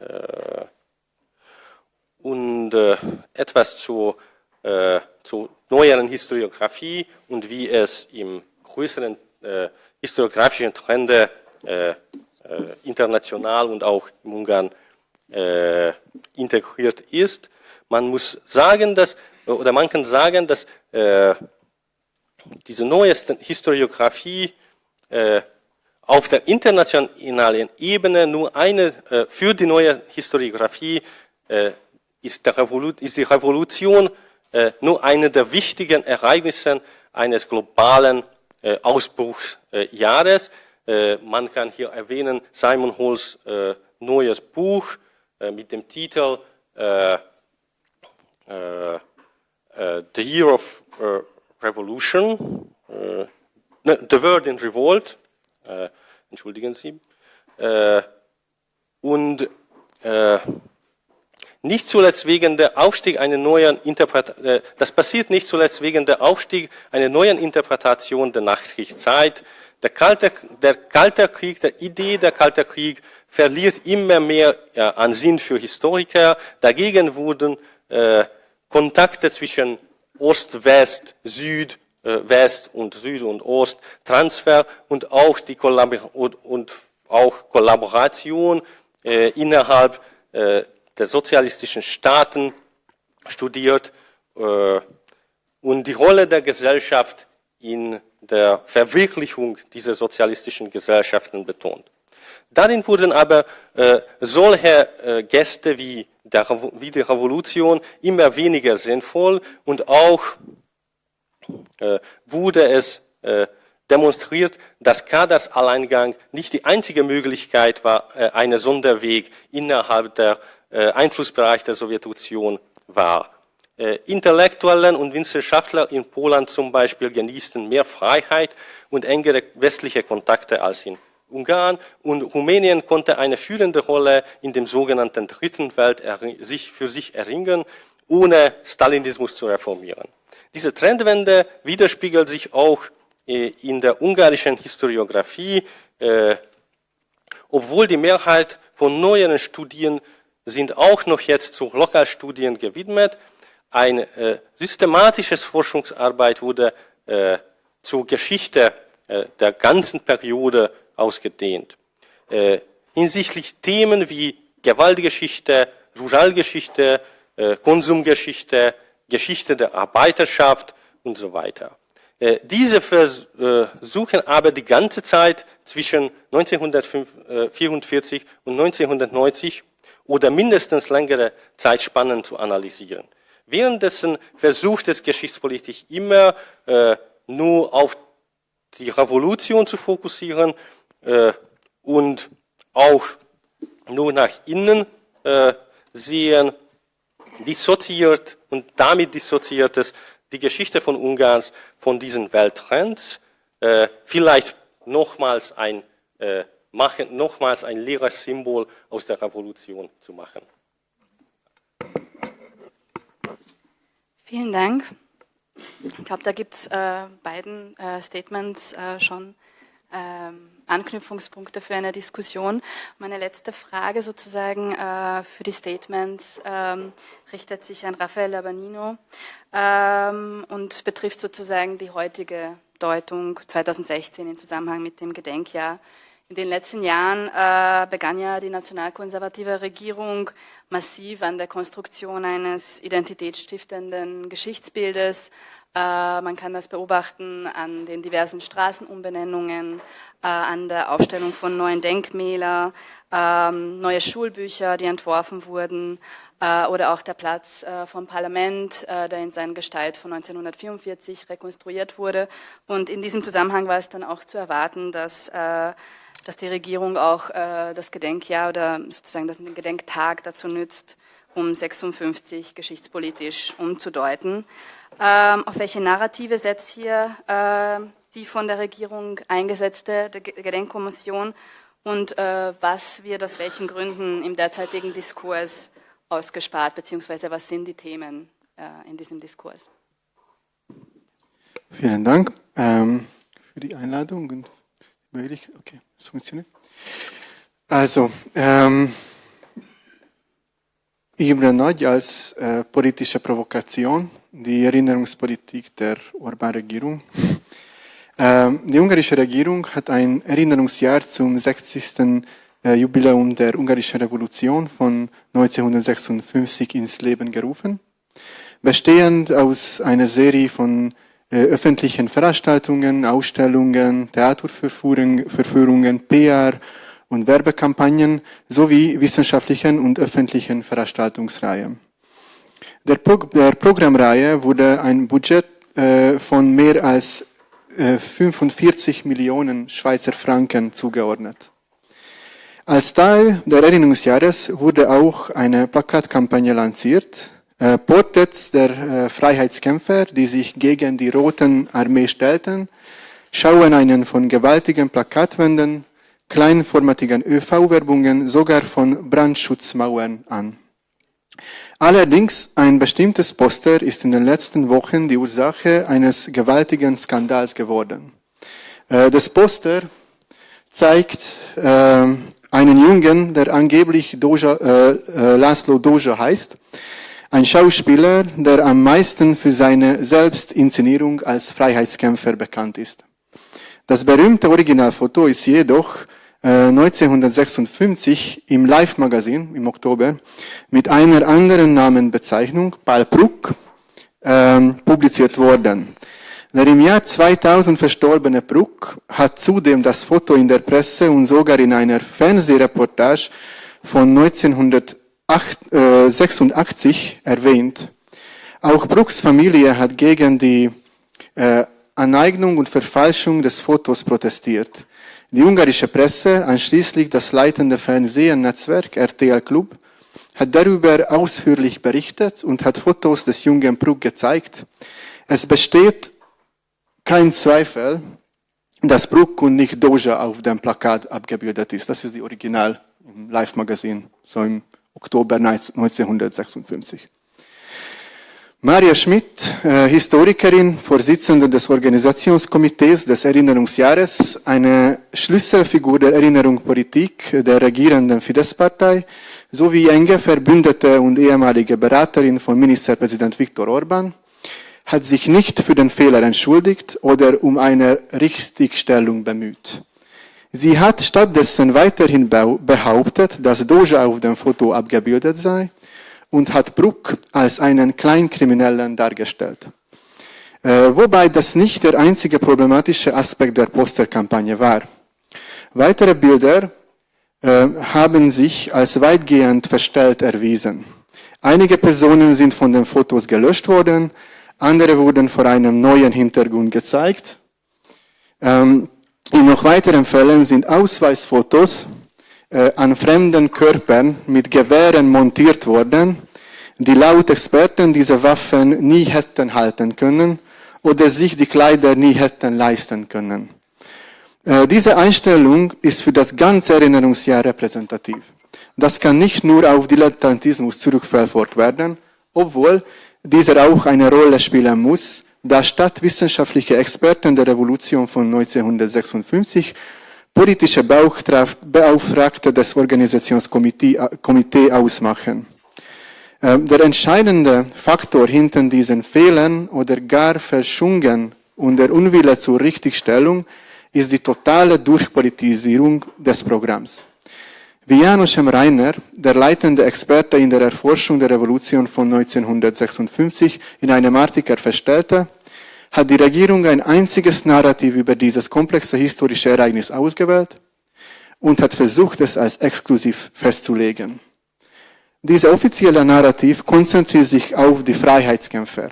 Äh, und äh, etwas zur, zur neueren Historiografie und wie es im größeren historiografischen Trende international und auch in Ungarn integriert ist. Man muss sagen, dass oder man kann sagen, dass äh, diese neue Historiografie äh, auf der internationalen Ebene nur eine, äh, für die neue Historiografie äh, ist, ist, die Revolution äh, nur eine der wichtigen Ereignisse eines globalen äh, Ausbruchsjahres. Äh, man kann hier erwähnen Simon Halls äh, neues Buch mit dem Titel äh, äh, The Year of Revolution, ne, The World in Revolt, entschuldigen Sie, und nicht zuletzt wegen der Aufstieg einer neuen Interpretation, das passiert nicht zuletzt wegen der Aufstieg einer neuen Interpretation der Nachkriegszeit, der Kalte, der Kalte Krieg, der Idee der Kalte Krieg verliert immer mehr ja, an Sinn für Historiker. Dagegen wurden äh, Kontakte zwischen Ost, West, Süd, äh, West und Süd und Ost, Transfer und auch die Kollabor und, und auch Kollaboration äh, innerhalb äh, der sozialistischen Staaten studiert äh, und die Rolle der Gesellschaft in der Verwirklichung dieser sozialistischen Gesellschaften betont. Darin wurden aber äh, solche äh, Gäste wie, der, wie die Revolution immer weniger sinnvoll und auch äh, wurde es äh, demonstriert, dass Kaders Alleingang nicht die einzige Möglichkeit war, äh, eine Sonderweg innerhalb der äh, Einflussbereich der Sowjetunion war. Äh, Intellektuellen und Wissenschaftler in Polen zum Beispiel genießen mehr Freiheit und engere westliche Kontakte als in Ungarn und Rumänien konnte eine führende Rolle in dem sogenannten Dritten Welt sich für sich erringen, ohne Stalinismus zu reformieren. Diese Trendwende widerspiegelt sich auch äh, in der ungarischen Historiografie, äh, obwohl die Mehrheit von neueren Studien sind auch noch jetzt zu Lokalstudien gewidmet, eine äh, systematische Forschungsarbeit wurde äh, zur Geschichte äh, der ganzen Periode ausgedehnt. Äh, hinsichtlich Themen wie Gewaltgeschichte, Ruralgeschichte, äh, Konsumgeschichte, Geschichte der Arbeiterschaft und so weiter. Äh, diese versuchen aber die ganze Zeit zwischen 1944 und 1990 oder mindestens längere Zeitspannen zu analysieren. Währenddessen versucht es Geschichtspolitik immer äh, nur auf die Revolution zu fokussieren äh, und auch nur nach innen äh, sehen, dissoziiert und damit dissoziiert es die Geschichte von Ungarns von diesen Welttrends, äh, vielleicht nochmals ein, äh, machen, nochmals ein leeres Symbol aus der Revolution zu machen. Vielen Dank. Ich glaube, da gibt es äh, beiden äh, Statements äh, schon ähm, Anknüpfungspunkte für eine Diskussion. Meine letzte Frage sozusagen äh, für die Statements ähm, richtet sich an Rafael Abanino ähm, und betrifft sozusagen die heutige Deutung 2016 im Zusammenhang mit dem Gedenkjahr in den letzten Jahren äh, begann ja die nationalkonservative Regierung massiv an der Konstruktion eines identitätsstiftenden Geschichtsbildes. Äh, man kann das beobachten an den diversen Straßenumbenennungen, äh, an der Aufstellung von neuen Denkmälern, ähm, neue Schulbücher, die entworfen wurden, äh, oder auch der Platz vom Parlament, der in seiner Gestalt von 1944 rekonstruiert wurde. Und in diesem Zusammenhang war es dann auch zu erwarten, dass dass die Regierung auch das Gedenkjahr oder sozusagen den Gedenktag dazu nützt, um 56 geschichtspolitisch umzudeuten. Ähm, auf welche Narrative setzt hier äh, die von der Regierung eingesetzte Gedenkkommission und äh, was wird aus welchen Gründen im derzeitigen Diskurs ausgespart, beziehungsweise was sind die Themen äh, in diesem Diskurs? Vielen Dank ähm, für die Einladung und möglich. Okay, es funktioniert. Also, ähm, Ibra Nagy als äh, politische Provokation, die Erinnerungspolitik der Orban-Regierung. Ähm, die ungarische Regierung hat ein Erinnerungsjahr zum 60. Äh, Jubiläum der ungarischen Revolution von 1956 ins Leben gerufen, bestehend aus einer Serie von äh, öffentlichen Veranstaltungen, Ausstellungen, Theaterverführungen, PR und Werbekampagnen sowie wissenschaftlichen und öffentlichen Veranstaltungsreihen. Der, Pro der Programmreihe wurde ein Budget äh, von mehr als 45 Millionen Schweizer Franken zugeordnet. Als Teil der Erinnerungsjahres wurde auch eine Plakatkampagne lanciert, äh, Porträts der äh, Freiheitskämpfer, die sich gegen die Roten Armee stellten, schauen einen von gewaltigen Plakatwänden, kleinformatigen ÖV-Werbungen, sogar von Brandschutzmauern an. Allerdings, ein bestimmtes Poster ist in den letzten Wochen die Ursache eines gewaltigen Skandals geworden. Äh, das Poster zeigt äh, einen Jungen, der angeblich Doja, äh, äh, Laszlo Doja heißt, ein Schauspieler, der am meisten für seine Selbstinszenierung als Freiheitskämpfer bekannt ist. Das berühmte Originalfoto ist jedoch 1956 im Live-Magazin im Oktober mit einer anderen Namenbezeichnung, Paul Bruck, äh, publiziert worden. Der im Jahr 2000 verstorbene Bruck hat zudem das Foto in der Presse und sogar in einer Fernsehreportage von 1986 erwähnt. Auch Brucks Familie hat gegen die äh, Aneignung und Verfalschung des Fotos protestiert. Die ungarische Presse, einschließlich das leitende Fernsehnetzwerk RTL Club, hat darüber ausführlich berichtet und hat Fotos des jungen Bruck gezeigt. Es besteht kein Zweifel, dass Bruck und nicht Doja auf dem Plakat abgebildet ist. Das ist die Original im Live-Magazin, so im Oktober 1956. Maria Schmidt, äh, Historikerin, Vorsitzende des Organisationskomitees des Erinnerungsjahres, eine Schlüsselfigur der Erinnerungspolitik der regierenden Fidesz-Partei sowie enge Verbündete und ehemalige Beraterin von Ministerpräsident Viktor Orban, hat sich nicht für den Fehler entschuldigt oder um eine Richtigstellung bemüht. Sie hat stattdessen weiterhin behauptet, dass Doja auf dem Foto abgebildet sei und hat Bruck als einen Kleinkriminellen dargestellt. Äh, wobei das nicht der einzige problematische Aspekt der Posterkampagne war. Weitere Bilder äh, haben sich als weitgehend verstellt erwiesen. Einige Personen sind von den Fotos gelöscht worden, andere wurden vor einem neuen Hintergrund gezeigt. Ähm, in noch weiteren Fällen sind Ausweisfotos an fremden Körpern mit Gewehren montiert worden, die laut Experten diese Waffen nie hätten halten können oder sich die Kleider nie hätten leisten können. Äh, diese Einstellung ist für das ganze Erinnerungsjahr repräsentativ. Das kann nicht nur auf Dilettantismus zurückverfolgt werden, obwohl dieser auch eine Rolle spielen muss, da stadtwissenschaftliche Experten der Revolution von 1956 politische Beauftragte des Organisationskomitees ausmachen. Ähm, der entscheidende Faktor hinter diesen Fehlern oder gar Verschungen und der Unwille zur Richtigstellung ist die totale Durchpolitisierung des Programms. Wie Janusz M. Reiner, der leitende Experte in der Erforschung der Revolution von 1956, in einem Artikel feststellte, hat die Regierung ein einziges Narrativ über dieses komplexe historische Ereignis ausgewählt und hat versucht, es als exklusiv festzulegen. Dieser offizielle Narrativ konzentriert sich auf die Freiheitskämpfer.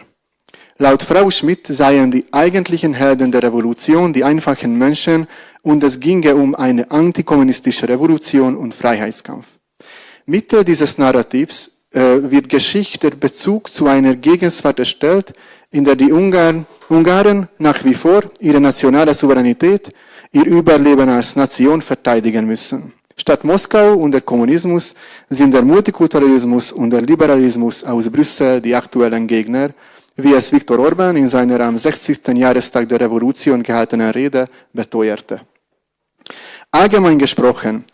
Laut Frau Schmidt seien die eigentlichen Helden der Revolution die einfachen Menschen und es ginge um eine antikommunistische Revolution und Freiheitskampf. Mitte dieses Narrativs äh, wird Geschichte Bezug zu einer Gegenwart erstellt, in der die Ungarn, Ungarn nach wie vor ihre nationale Souveränität, ihr Überleben als Nation verteidigen müssen. Statt Moskau und der Kommunismus sind der Multikulturalismus und der Liberalismus aus Brüssel die aktuellen Gegner, wie es Viktor Orban in seiner am 60. Jahrestag der Revolution gehaltenen Rede beteuerte. Allgemein gesprochen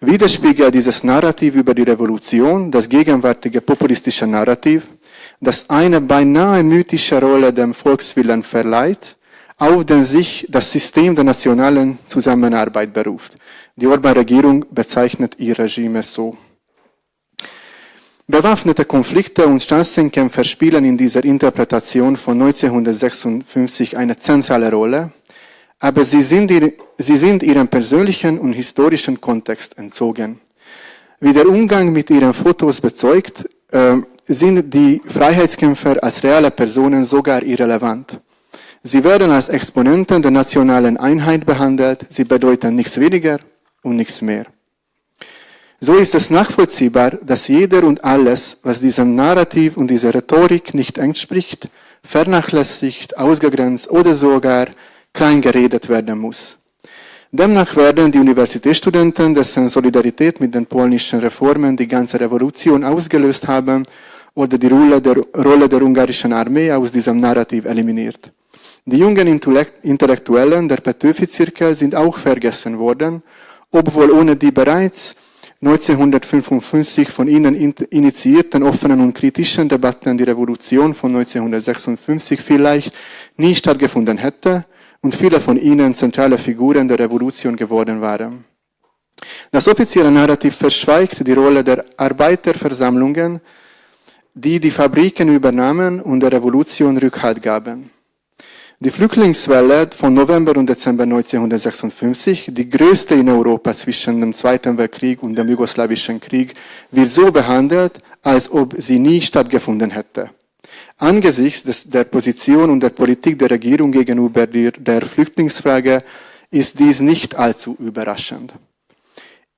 widerspiegelt dieses Narrativ über die Revolution das gegenwärtige populistische Narrativ, das eine beinahe mythische Rolle dem Volkswillen verleiht, auf den sich das System der nationalen Zusammenarbeit beruft. Die Orban-Regierung bezeichnet ihr Regime so. Bewaffnete Konflikte und Straßenkämpfer spielen in dieser Interpretation von 1956 eine zentrale Rolle, aber sie sind, sie sind ihrem persönlichen und historischen Kontext entzogen. Wie der Umgang mit ihren Fotos bezeugt, äh, sind die Freiheitskämpfer als reale Personen sogar irrelevant. Sie werden als Exponenten der nationalen Einheit behandelt, sie bedeuten nichts weniger und nichts mehr. So ist es nachvollziehbar, dass jeder und alles, was diesem Narrativ und dieser Rhetorik nicht entspricht, vernachlässigt, ausgegrenzt oder sogar klein geredet werden muss. Demnach werden die Universitätsstudenten, dessen Solidarität mit den polnischen Reformen die ganze Revolution ausgelöst haben, oder die Rolle der, Rolle der ungarischen Armee aus diesem Narrativ eliminiert. Die jungen Intellektuellen der Petöfi-Zirkel sind auch vergessen worden, obwohl ohne die bereits 1955 von ihnen initiierten offenen und kritischen Debatten die Revolution von 1956 vielleicht nie stattgefunden hätte und viele von ihnen zentrale Figuren der Revolution geworden waren. Das offizielle Narrativ verschweigt die Rolle der Arbeiterversammlungen, die die Fabriken übernahmen und der Revolution Rückhalt gaben. Die Flüchtlingswelle von November und Dezember 1956, die größte in Europa zwischen dem Zweiten Weltkrieg und dem Jugoslawischen Krieg, wird so behandelt, als ob sie nie stattgefunden hätte. Angesichts des, der Position und der Politik der Regierung gegenüber der, der Flüchtlingsfrage ist dies nicht allzu überraschend.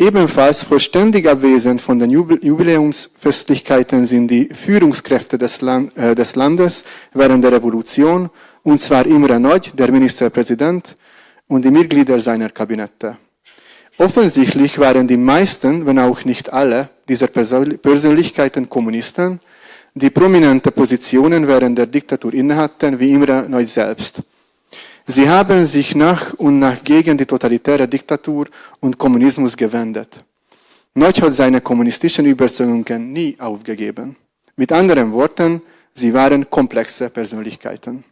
Ebenfalls vollständig abwesend von den Jubiläumsfestlichkeiten sind die Führungskräfte des, Land, äh, des Landes während der Revolution, und zwar Imre Nagy, der Ministerpräsident, und die Mitglieder seiner Kabinette. Offensichtlich waren die meisten, wenn auch nicht alle, dieser Persönlichkeiten Kommunisten, die prominente Positionen während der Diktatur innehatten, wie Imre Nagy selbst. Sie haben sich nach und nach gegen die totalitäre Diktatur und Kommunismus gewendet. Noch hat seine kommunistischen Überzeugungen nie aufgegeben. Mit anderen Worten, sie waren komplexe Persönlichkeiten.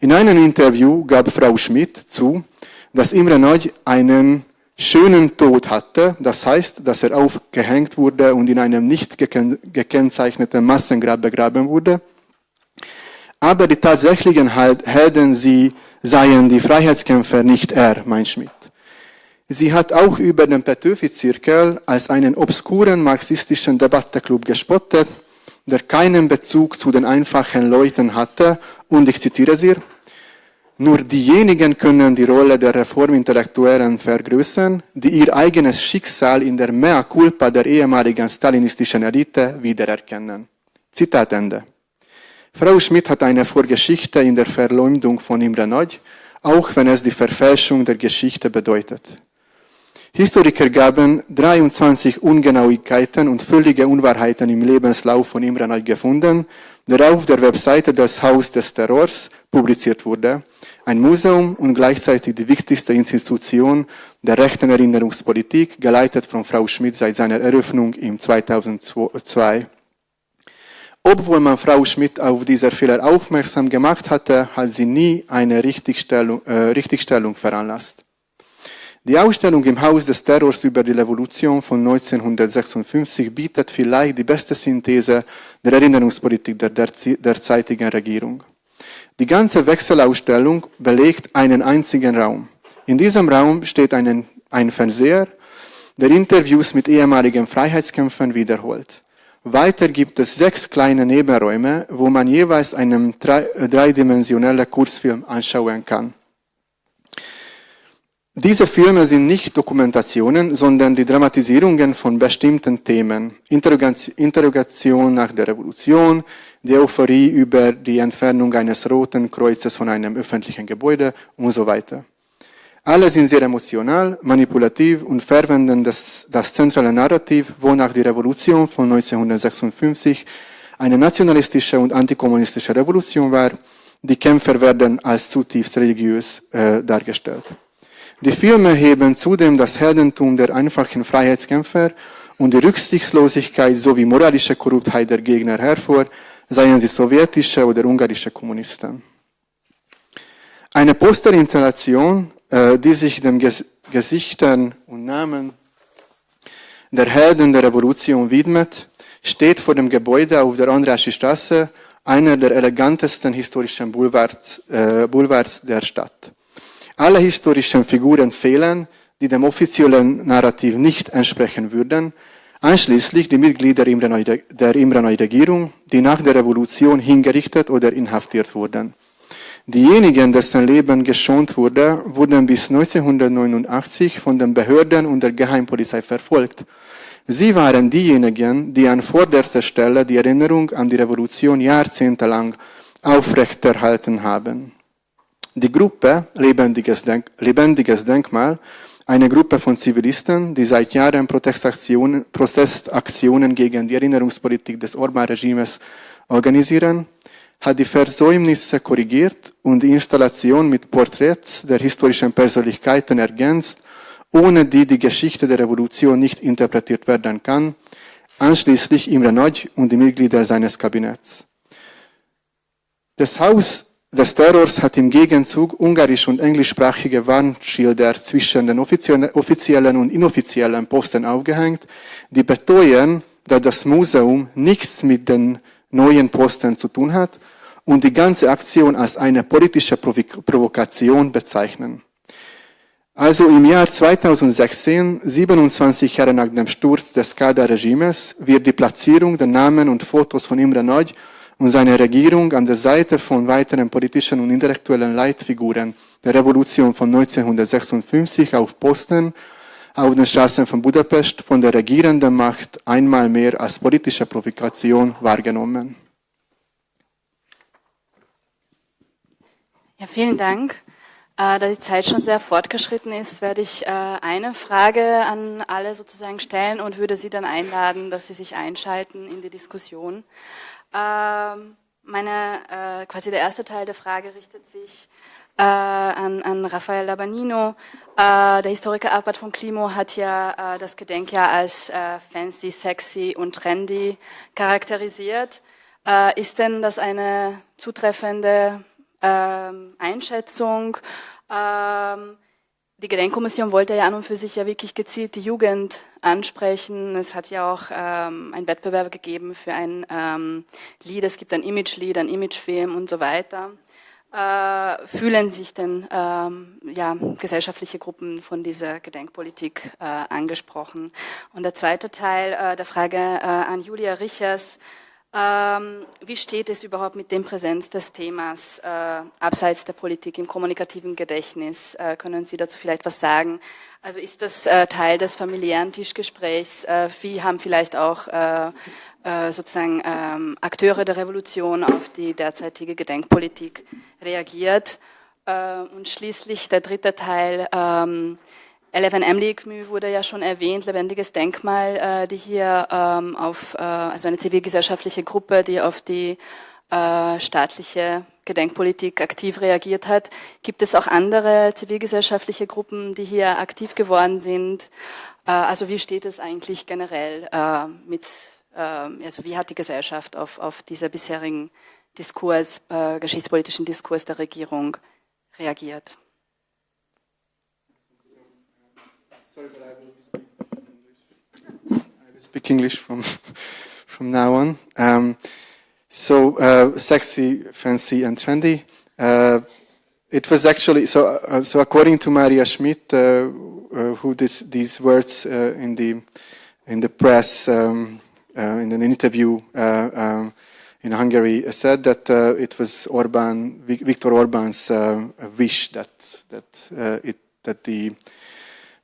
In einem Interview gab Frau Schmidt zu, dass Imre Nagy einen schönen Tod hatte, das heißt, dass er aufgehängt wurde und in einem nicht gekennzeichneten Massengrab begraben wurde. Aber die tatsächlichen Helden, sie seien die Freiheitskämpfer nicht er, mein Schmidt. Sie hat auch über den Petöfi-Zirkel als einen obskuren marxistischen Debattenclub gespottet, der keinen Bezug zu den einfachen Leuten hatte und ich zitiere sie, nur diejenigen können die Rolle der Reformintellektuellen vergrößern, die ihr eigenes Schicksal in der Mea culpa der ehemaligen stalinistischen Elite wiedererkennen. Zitat Ende. Frau Schmidt hat eine Vorgeschichte in der Verleumdung von Imre Nagy, auch wenn es die Verfälschung der Geschichte bedeutet. Historiker gaben 23 Ungenauigkeiten und völlige Unwahrheiten im Lebenslauf von Imre Nagy gefunden, der auf der Webseite des Haus des Terrors publiziert wurde. Ein Museum und gleichzeitig die wichtigste Institution der rechten Erinnerungspolitik, geleitet von Frau Schmidt seit seiner Eröffnung im 2002. Obwohl man Frau Schmidt auf dieser Fehler aufmerksam gemacht hatte, hat sie nie eine Richtigstellung, äh, Richtigstellung veranlasst. Die Ausstellung im Haus des Terrors über die Revolution von 1956 bietet vielleicht die beste Synthese der Erinnerungspolitik der derzeitigen Regierung. Die ganze Wechselausstellung belegt einen einzigen Raum. In diesem Raum steht einen, ein Fernseher, der Interviews mit ehemaligen Freiheitskämpfern wiederholt. Weiter gibt es sechs kleine Nebenräume, wo man jeweils einen dreidimensionellen Kurzfilm anschauen kann. Diese Filme sind nicht Dokumentationen, sondern die Dramatisierungen von bestimmten Themen. Interrogation nach der Revolution, die Euphorie über die Entfernung eines roten Kreuzes von einem öffentlichen Gebäude und so weiter. Alle sind sehr emotional, manipulativ und verwenden das, das zentrale Narrativ, wonach die Revolution von 1956 eine nationalistische und antikommunistische Revolution war. Die Kämpfer werden als zutiefst religiös äh, dargestellt. Die Filme heben zudem das Heldentum der einfachen Freiheitskämpfer und die Rücksichtslosigkeit sowie moralische Korruptheit der Gegner hervor, seien sie sowjetische oder ungarische Kommunisten. Eine Posterinstallation die sich den Gesichtern und Namen der Helden der Revolution widmet, steht vor dem Gebäude auf der Andreasche Straße, einer der elegantesten historischen Boulevards, äh, Boulevards der Stadt. Alle historischen Figuren fehlen, die dem offiziellen Narrativ nicht entsprechen würden, einschließlich die Mitglieder der Imre Regierung, die nach der Revolution hingerichtet oder inhaftiert wurden. Diejenigen, dessen Leben geschont wurde, wurden bis 1989 von den Behörden und der Geheimpolizei verfolgt. Sie waren diejenigen, die an vorderster Stelle die Erinnerung an die Revolution jahrzehntelang aufrechterhalten haben. Die Gruppe Lebendiges, Denk Lebendiges Denkmal, eine Gruppe von Zivilisten, die seit Jahren Protestaktionen, Protestaktionen gegen die Erinnerungspolitik des Orban-Regimes organisieren, hat die Versäumnisse korrigiert und die Installation mit Porträts der historischen Persönlichkeiten ergänzt, ohne die die Geschichte der Revolution nicht interpretiert werden kann, anschließend Imre Nagy und die Mitglieder seines Kabinetts. Das Haus des Terrors hat im Gegenzug ungarisch- und englischsprachige Warnschilder zwischen den offiziellen und inoffiziellen Posten aufgehängt, die beteuern, dass das Museum nichts mit den neuen Posten zu tun hat und die ganze Aktion als eine politische Provokation bezeichnen. Also im Jahr 2016, 27 Jahre nach dem Sturz des Kader-Regimes, wird die Platzierung der Namen und Fotos von Imre Nagy und seine Regierung an der Seite von weiteren politischen und intellektuellen Leitfiguren der Revolution von 1956 auf Posten auf den Straßen von Budapest von der regierenden Macht einmal mehr als politische Provokation wahrgenommen. Ja, vielen Dank. Äh, da die Zeit schon sehr fortgeschritten ist, werde ich äh, eine Frage an alle sozusagen stellen und würde Sie dann einladen, dass Sie sich einschalten in die Diskussion. Ähm, meine, äh, quasi der erste Teil der Frage richtet sich äh, an, an Rafael Labanino. Äh, der Historiker Arbeit von Klimo hat ja äh, das Gedenkjahr als äh, fancy, sexy und trendy charakterisiert. Äh, ist denn das eine zutreffende ähm, Einschätzung? Ähm, die Gedenkkommission wollte ja an und für sich ja wirklich gezielt die Jugend ansprechen. Es hat ja auch ähm, einen Wettbewerb gegeben für ein ähm, Lied. Es gibt ein Image-Lied, ein Imagefilm und so weiter. Äh, fühlen sich denn ähm, ja, gesellschaftliche Gruppen von dieser Gedenkpolitik äh, angesprochen? Und der zweite Teil äh, der Frage äh, an Julia Richers. Ähm, wie steht es überhaupt mit dem Präsenz des Themas äh, abseits der Politik im kommunikativen Gedächtnis? Äh, können Sie dazu vielleicht was sagen? Also ist das Teil des familiären Tischgesprächs? Wie haben vielleicht auch sozusagen ähm, Akteure der Revolution auf die derzeitige Gedenkpolitik reagiert? und schließlich der dritte Teil. Ähm, Eleven Emlikmü wurde ja schon erwähnt, lebendiges Denkmal, äh, die hier ähm, auf, äh, also eine zivilgesellschaftliche Gruppe, die auf die äh, staatliche Gedenkpolitik aktiv reagiert hat. Gibt es auch andere zivilgesellschaftliche Gruppen, die hier aktiv geworden sind? Äh, also wie steht es eigentlich generell äh, mit, äh, also wie hat die Gesellschaft auf, auf diese bisherigen Diskurs, äh, geschichtspolitischen Diskurs der Regierung reagiert? Sorry, but. I will speak English from from now on. Um, so uh, sexy, fancy, and trendy. Uh, it was actually so. Uh, so according to Maria Schmidt, uh, uh, who this, these words uh, in the in the press um, in an interview um, in Hungary said that it was Orban, Viktor Orban's wish that that it that the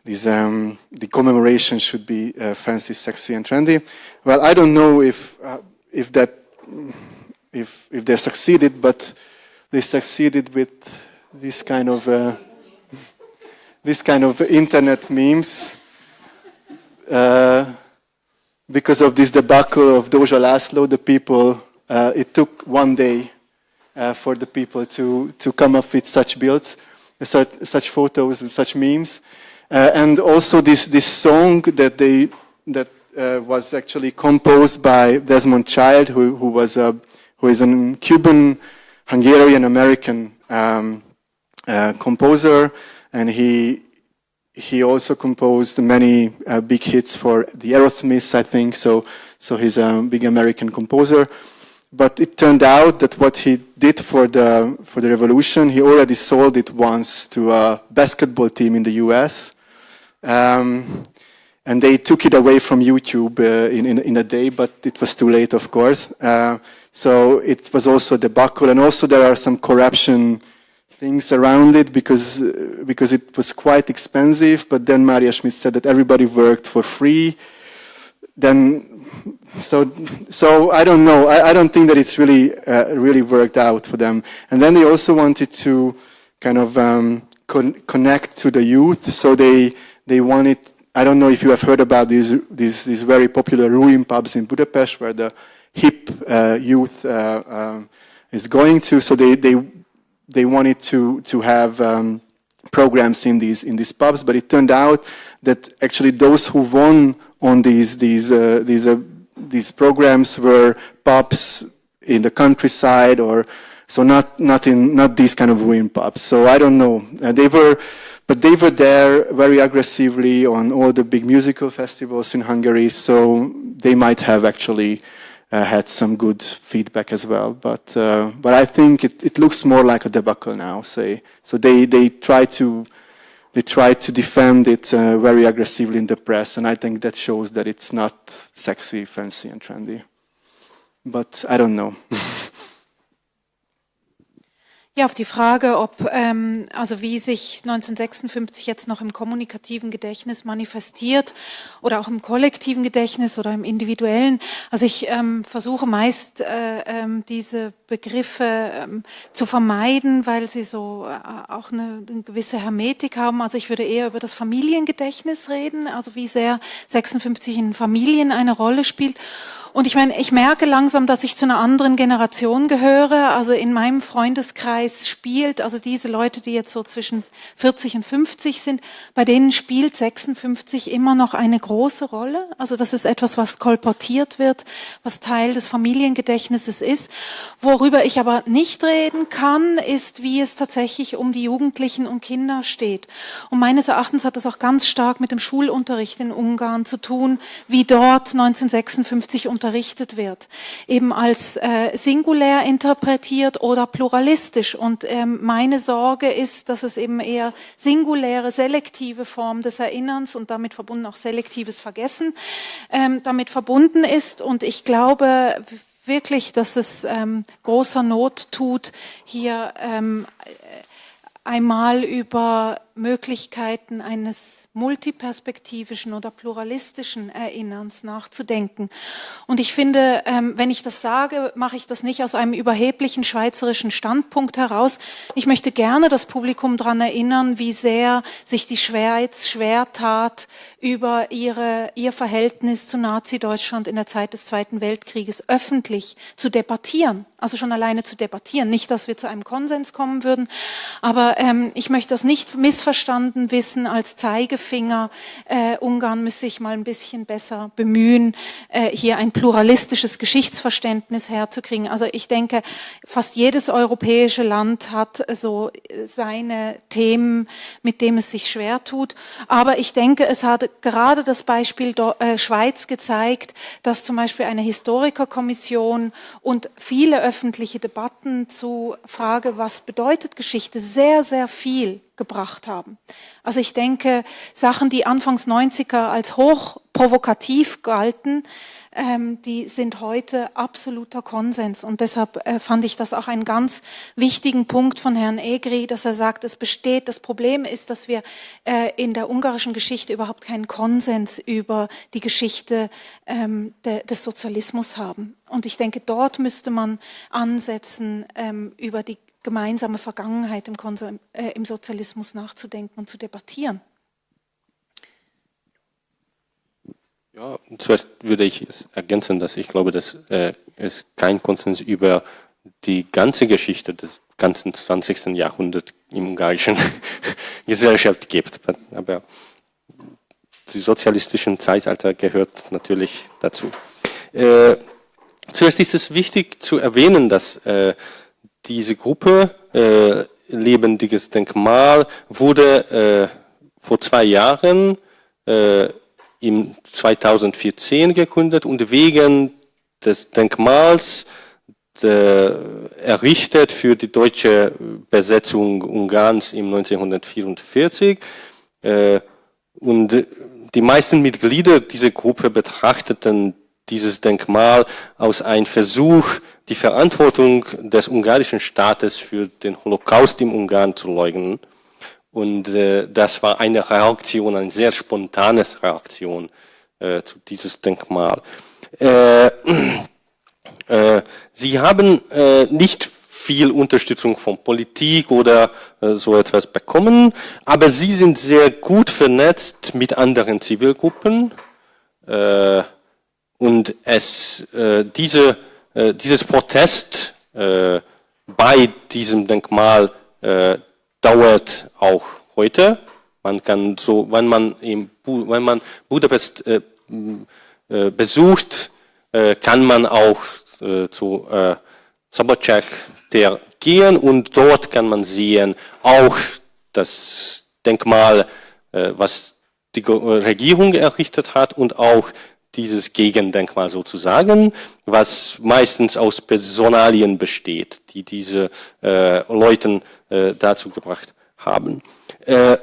these, um, the commemoration should be uh, fancy, sexy, and trendy. Well, I don't know if uh, if that if if they succeeded, but they succeeded with this kind of uh, this kind of internet memes uh, because of this debacle of Doja Laszlo. The people uh, it took one day uh, for the people to to come up with such builds, such such photos and such memes. Uh, and also this, this song that they that uh, was actually composed by Desmond Child, who, who was a, who is a Cuban Hungarian American um, uh, composer, and he he also composed many uh, big hits for the Aerosmiths, I think. So so he's a big American composer. But it turned out that what he did for the for the revolution, he already sold it once to a basketball team in the U.S. Um, and they took it away from YouTube uh, in, in, in, a day, but it was too late, of course. Uh, so it was also debacle, and also there are some corruption things around it because uh, because it was quite expensive. But then Maria Schmidt said that everybody worked for free. Then so so I don't know. I, I don't think that it's really uh, really worked out for them. And then they also wanted to kind of um, con connect to the youth. So they they wanted. I don't know if you have heard about these these, these very popular ruin pubs in Budapest, where the hip uh, youth uh, um, is going to. So they they they wanted to to have um, programs in these in these pubs, but it turned out that actually those who won on these these uh, these uh, these programs were pubs in the countryside or so not not in not these kind of ruin pubs. So I don't know. Uh, they were, but they were there very aggressively on all the big musical festivals in Hungary. So they might have actually had some good feedback as well. But uh, but I think it, it looks more like a debacle now. Say so they they try to they try to defend it uh, very aggressively in the press, and I think that shows that it's not sexy, fancy, and trendy. But I don't know. Ja, auf die Frage, ob, ähm, also wie sich 1956 jetzt noch im kommunikativen Gedächtnis manifestiert oder auch im kollektiven Gedächtnis oder im individuellen. Also ich ähm, versuche meist äh, ähm, diese Begriffe ähm, zu vermeiden, weil sie so äh, auch eine, eine gewisse Hermetik haben. Also ich würde eher über das Familiengedächtnis reden, also wie sehr 56 in Familien eine Rolle spielt. Und ich meine, ich merke langsam, dass ich zu einer anderen Generation gehöre. Also in meinem Freundeskreis spielt, also diese Leute, die jetzt so zwischen 40 und 50 sind, bei denen spielt 56 immer noch eine große Rolle. Also das ist etwas, was kolportiert wird, was Teil des Familiengedächtnisses ist. Worüber ich aber nicht reden kann, ist, wie es tatsächlich um die Jugendlichen und Kinder steht. Und meines Erachtens hat das auch ganz stark mit dem Schulunterricht in Ungarn zu tun, wie dort 1956 unterrichtet wird, eben als äh, singulär interpretiert oder pluralistisch. Und ähm, meine Sorge ist, dass es eben eher singuläre, selektive Form des Erinnerns und damit verbunden auch selektives Vergessen ähm, damit verbunden ist. Und ich glaube wirklich, dass es ähm, großer Not tut, hier ähm, einmal über Möglichkeiten eines multiperspektivischen oder pluralistischen Erinnerns nachzudenken. Und ich finde, ähm, wenn ich das sage, mache ich das nicht aus einem überheblichen schweizerischen Standpunkt heraus. Ich möchte gerne das Publikum daran erinnern, wie sehr sich die Schweiz schwer tat, über ihre, ihr Verhältnis zu Nazi-Deutschland in der Zeit des Zweiten Weltkrieges öffentlich zu debattieren. Also schon alleine zu debattieren. Nicht, dass wir zu einem Konsens kommen würden, aber ähm, ich möchte das nicht missverstanden wissen als Zeigefinger. Äh, Ungarn müsse sich mal ein bisschen besser bemühen, äh, hier ein pluralistisches Geschichtsverständnis herzukriegen. Also ich denke, fast jedes europäische Land hat so seine Themen, mit denen es sich schwer tut. Aber ich denke, es hat gerade das Beispiel äh, Schweiz gezeigt, dass zum Beispiel eine Historikerkommission und viele öffentliche Debatten zu Frage, was bedeutet Geschichte, sehr, sehr viel gebracht haben. Also ich denke, Sachen, die Anfangs 90er als hoch provokativ galten, ähm, die sind heute absoluter Konsens. Und deshalb äh, fand ich das auch einen ganz wichtigen Punkt von Herrn Egri, dass er sagt, es besteht, das Problem ist, dass wir äh, in der ungarischen Geschichte überhaupt keinen Konsens über die Geschichte ähm, de, des Sozialismus haben. Und ich denke, dort müsste man ansetzen, ähm, über die gemeinsame Vergangenheit im, äh, im Sozialismus nachzudenken und zu debattieren. Ja, zuerst würde ich ergänzen, dass ich glaube, dass äh, es kein Konsens über die ganze Geschichte des ganzen 20. Jahrhunderts im ungarischen Gesellschaft gibt. Aber die sozialistischen Zeitalter gehört natürlich dazu. Äh, zuerst ist es wichtig zu erwähnen, dass äh, diese Gruppe äh, Lebendiges Denkmal wurde äh, vor zwei Jahren äh, im 2014 gegründet und wegen des Denkmals der, errichtet für die deutsche Besetzung Ungarns im 1944. Äh, und die meisten Mitglieder dieser Gruppe betrachteten dieses Denkmal aus einem Versuch, die Verantwortung des ungarischen Staates für den Holocaust im Ungarn zu leugnen. Und äh, das war eine Reaktion, eine sehr spontane Reaktion äh, zu dieses Denkmal. Äh, äh, sie haben äh, nicht viel Unterstützung von Politik oder äh, so etwas bekommen, aber sie sind sehr gut vernetzt mit anderen Zivilgruppen äh, und es, äh, diese, äh, dieses Protest äh, bei diesem Denkmal äh, dauert auch heute. Man kann so, wenn man, im, wenn man Budapest äh, äh, besucht, kann man auch zu äh, Sabotchak der gehen und dort kann man sehen auch das Denkmal, was die Regierung errichtet hat und auch dieses Gegendenkmal sozusagen, was meistens aus Personalien besteht, die diese äh, Leuten äh, dazu gebracht haben. Äh, äh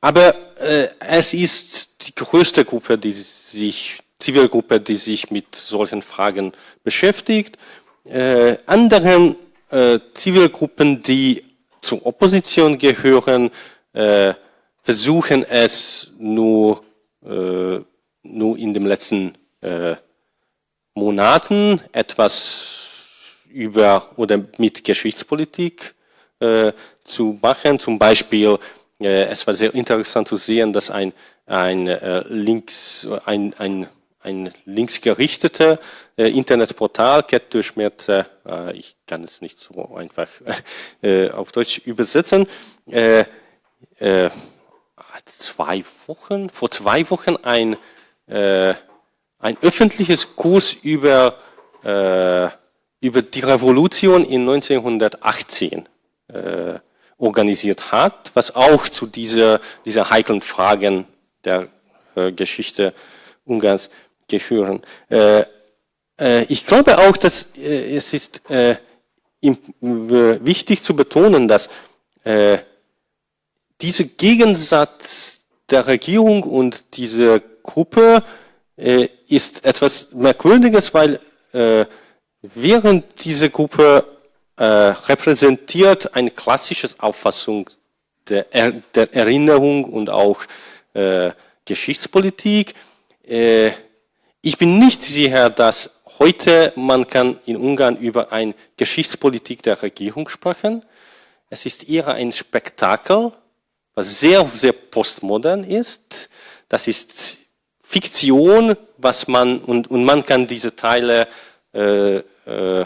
aber äh, es ist die größte Gruppe, die sich, Zivilgruppe, die sich mit solchen Fragen beschäftigt. Äh, anderen äh, Zivilgruppen, die zur Opposition gehören, äh, versuchen es nur, äh, nur in den letzten äh, Monaten etwas über oder mit Geschichtspolitik äh, zu machen. Zum Beispiel äh, es war sehr interessant zu sehen, dass ein, ein, äh, links, ein, ein, ein linksgerichteter äh, Internetportal, Kettdurchschmerze, ich kann es nicht so einfach auf Deutsch übersetzen, zwei Wochen, vor zwei Wochen ein, äh, ein öffentliches Kurs über, äh, über die Revolution in 1918 äh, organisiert hat, was auch zu dieser, dieser heiklen Fragen der äh, Geschichte Ungarns gehören. Äh, äh, ich glaube auch, dass es ist wichtig zu betonen, dass dieser Gegensatz der Regierung und diese Gruppe ist etwas Merkwürdiges, weil während diese Gruppe äh, repräsentiert eine klassische Auffassung der, er, der Erinnerung und auch äh, Geschichtspolitik. Äh, ich bin nicht sicher, dass heute man kann in Ungarn über eine Geschichtspolitik der Regierung sprechen. Es ist eher ein Spektakel, was sehr, sehr postmodern ist. Das ist Fiktion, was man, und, und man kann diese Teile äh, äh,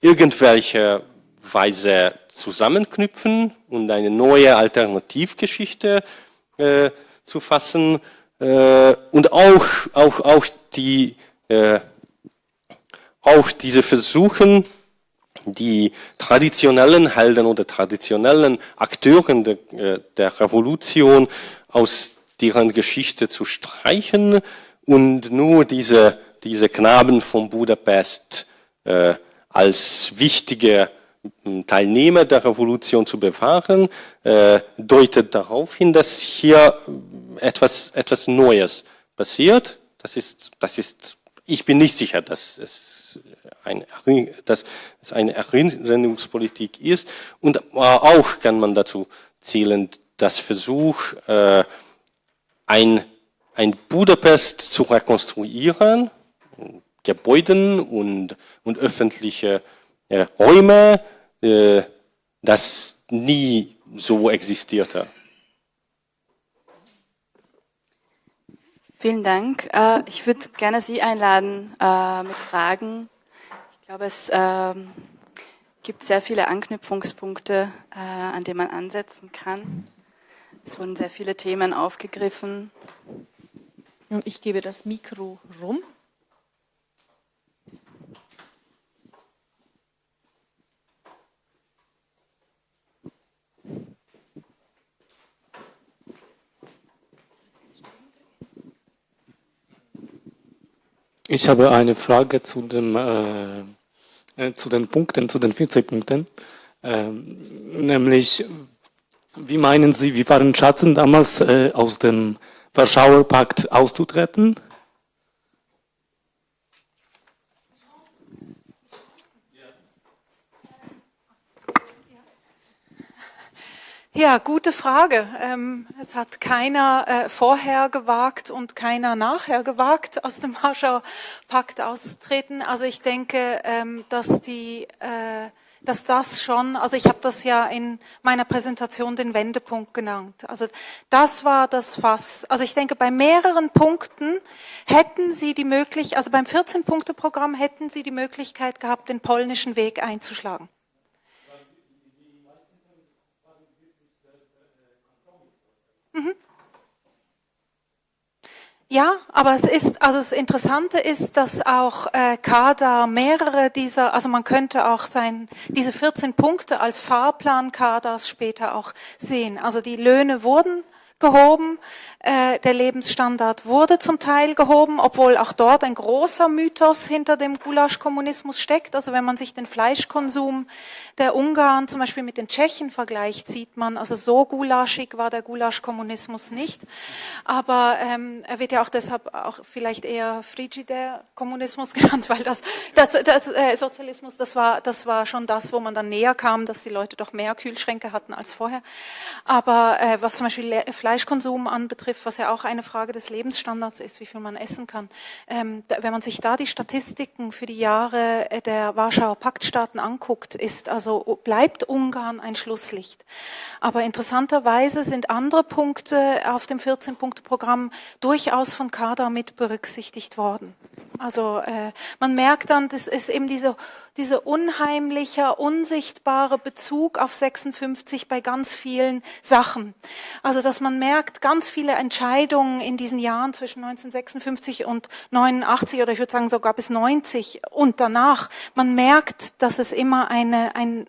irgendwelche Weise zusammenknüpfen und eine neue Alternativgeschichte äh, zu fassen äh, und auch, auch, auch, die, äh, auch diese Versuchen, die traditionellen Helden oder traditionellen Akteuren der, äh, der Revolution aus deren Geschichte zu streichen und nur diese, diese Knaben von Budapest äh, als wichtige hm, Teilnehmer der Revolution zu bewahren, äh, deutet darauf hin, dass hier etwas, etwas Neues passiert. Das ist, das ist, ich bin nicht sicher, dass es, ein, dass es eine Erinnerungspolitik ist. Und auch kann man dazu zählen, dass Versuch, äh, ein, ein Budapest zu rekonstruieren, Gebäuden und, und öffentliche äh, Räume, äh, das nie so existierte. Vielen Dank. Äh, ich würde gerne Sie einladen äh, mit Fragen. Ich glaube, es ähm, gibt sehr viele Anknüpfungspunkte, äh, an denen man ansetzen kann. Es wurden sehr viele Themen aufgegriffen. Ich gebe das Mikro rum. Ich habe eine Frage zu, dem, äh, äh zu den Punkten, zu den 40 Punkten. Ähm, nämlich, Wie meinen Sie, wie waren Schatzen damals äh, aus dem Warschauer Pakt auszutreten? Ja, gute Frage. Ähm, es hat keiner äh, vorher gewagt und keiner nachher gewagt, aus dem Warschauer Pakt auszutreten. Also ich denke, ähm, dass die äh, dass das schon, also ich habe das ja in meiner Präsentation den Wendepunkt genannt. Also das war das Fass. Also ich denke, bei mehreren Punkten hätten Sie die Möglichkeit, also beim 14-Punkte-Programm hätten Sie die Möglichkeit gehabt, den polnischen Weg einzuschlagen. Ja, aber es ist, also das Interessante ist, dass auch äh, Kader mehrere dieser, also man könnte auch sein, diese 14 Punkte als Fahrplan Kaders später auch sehen. Also die Löhne wurden gehoben, der Lebensstandard wurde zum Teil gehoben, obwohl auch dort ein großer Mythos hinter dem Gulasch-Kommunismus steckt. Also wenn man sich den Fleischkonsum der Ungarn zum Beispiel mit den Tschechen vergleicht, sieht man, also so gulaschig war der Gulasch-Kommunismus nicht. Aber ähm, er wird ja auch deshalb auch vielleicht eher frigider Kommunismus genannt, weil das, das, das äh, Sozialismus, das war, das war schon das, wo man dann näher kam, dass die Leute doch mehr Kühlschränke hatten als vorher. Aber äh, was zum Beispiel Fleischkonsum anbetrifft, betrifft, was ja auch eine Frage des Lebensstandards ist, wie viel man essen kann. Ähm, da, wenn man sich da die Statistiken für die Jahre äh, der Warschauer Paktstaaten anguckt, ist also bleibt Ungarn ein Schlusslicht. Aber interessanterweise sind andere Punkte auf dem 14-Punkte-Programm durchaus von Kader mit berücksichtigt worden. Also äh, man merkt dann, das ist eben diese, diese unheimliche, unsichtbare Bezug auf 56 bei ganz vielen Sachen. Also dass man merkt, ganz viele Entscheidungen in diesen Jahren zwischen 1956 und 89 oder ich würde sagen sogar bis 90 und danach, man merkt, dass es immer eine, ein,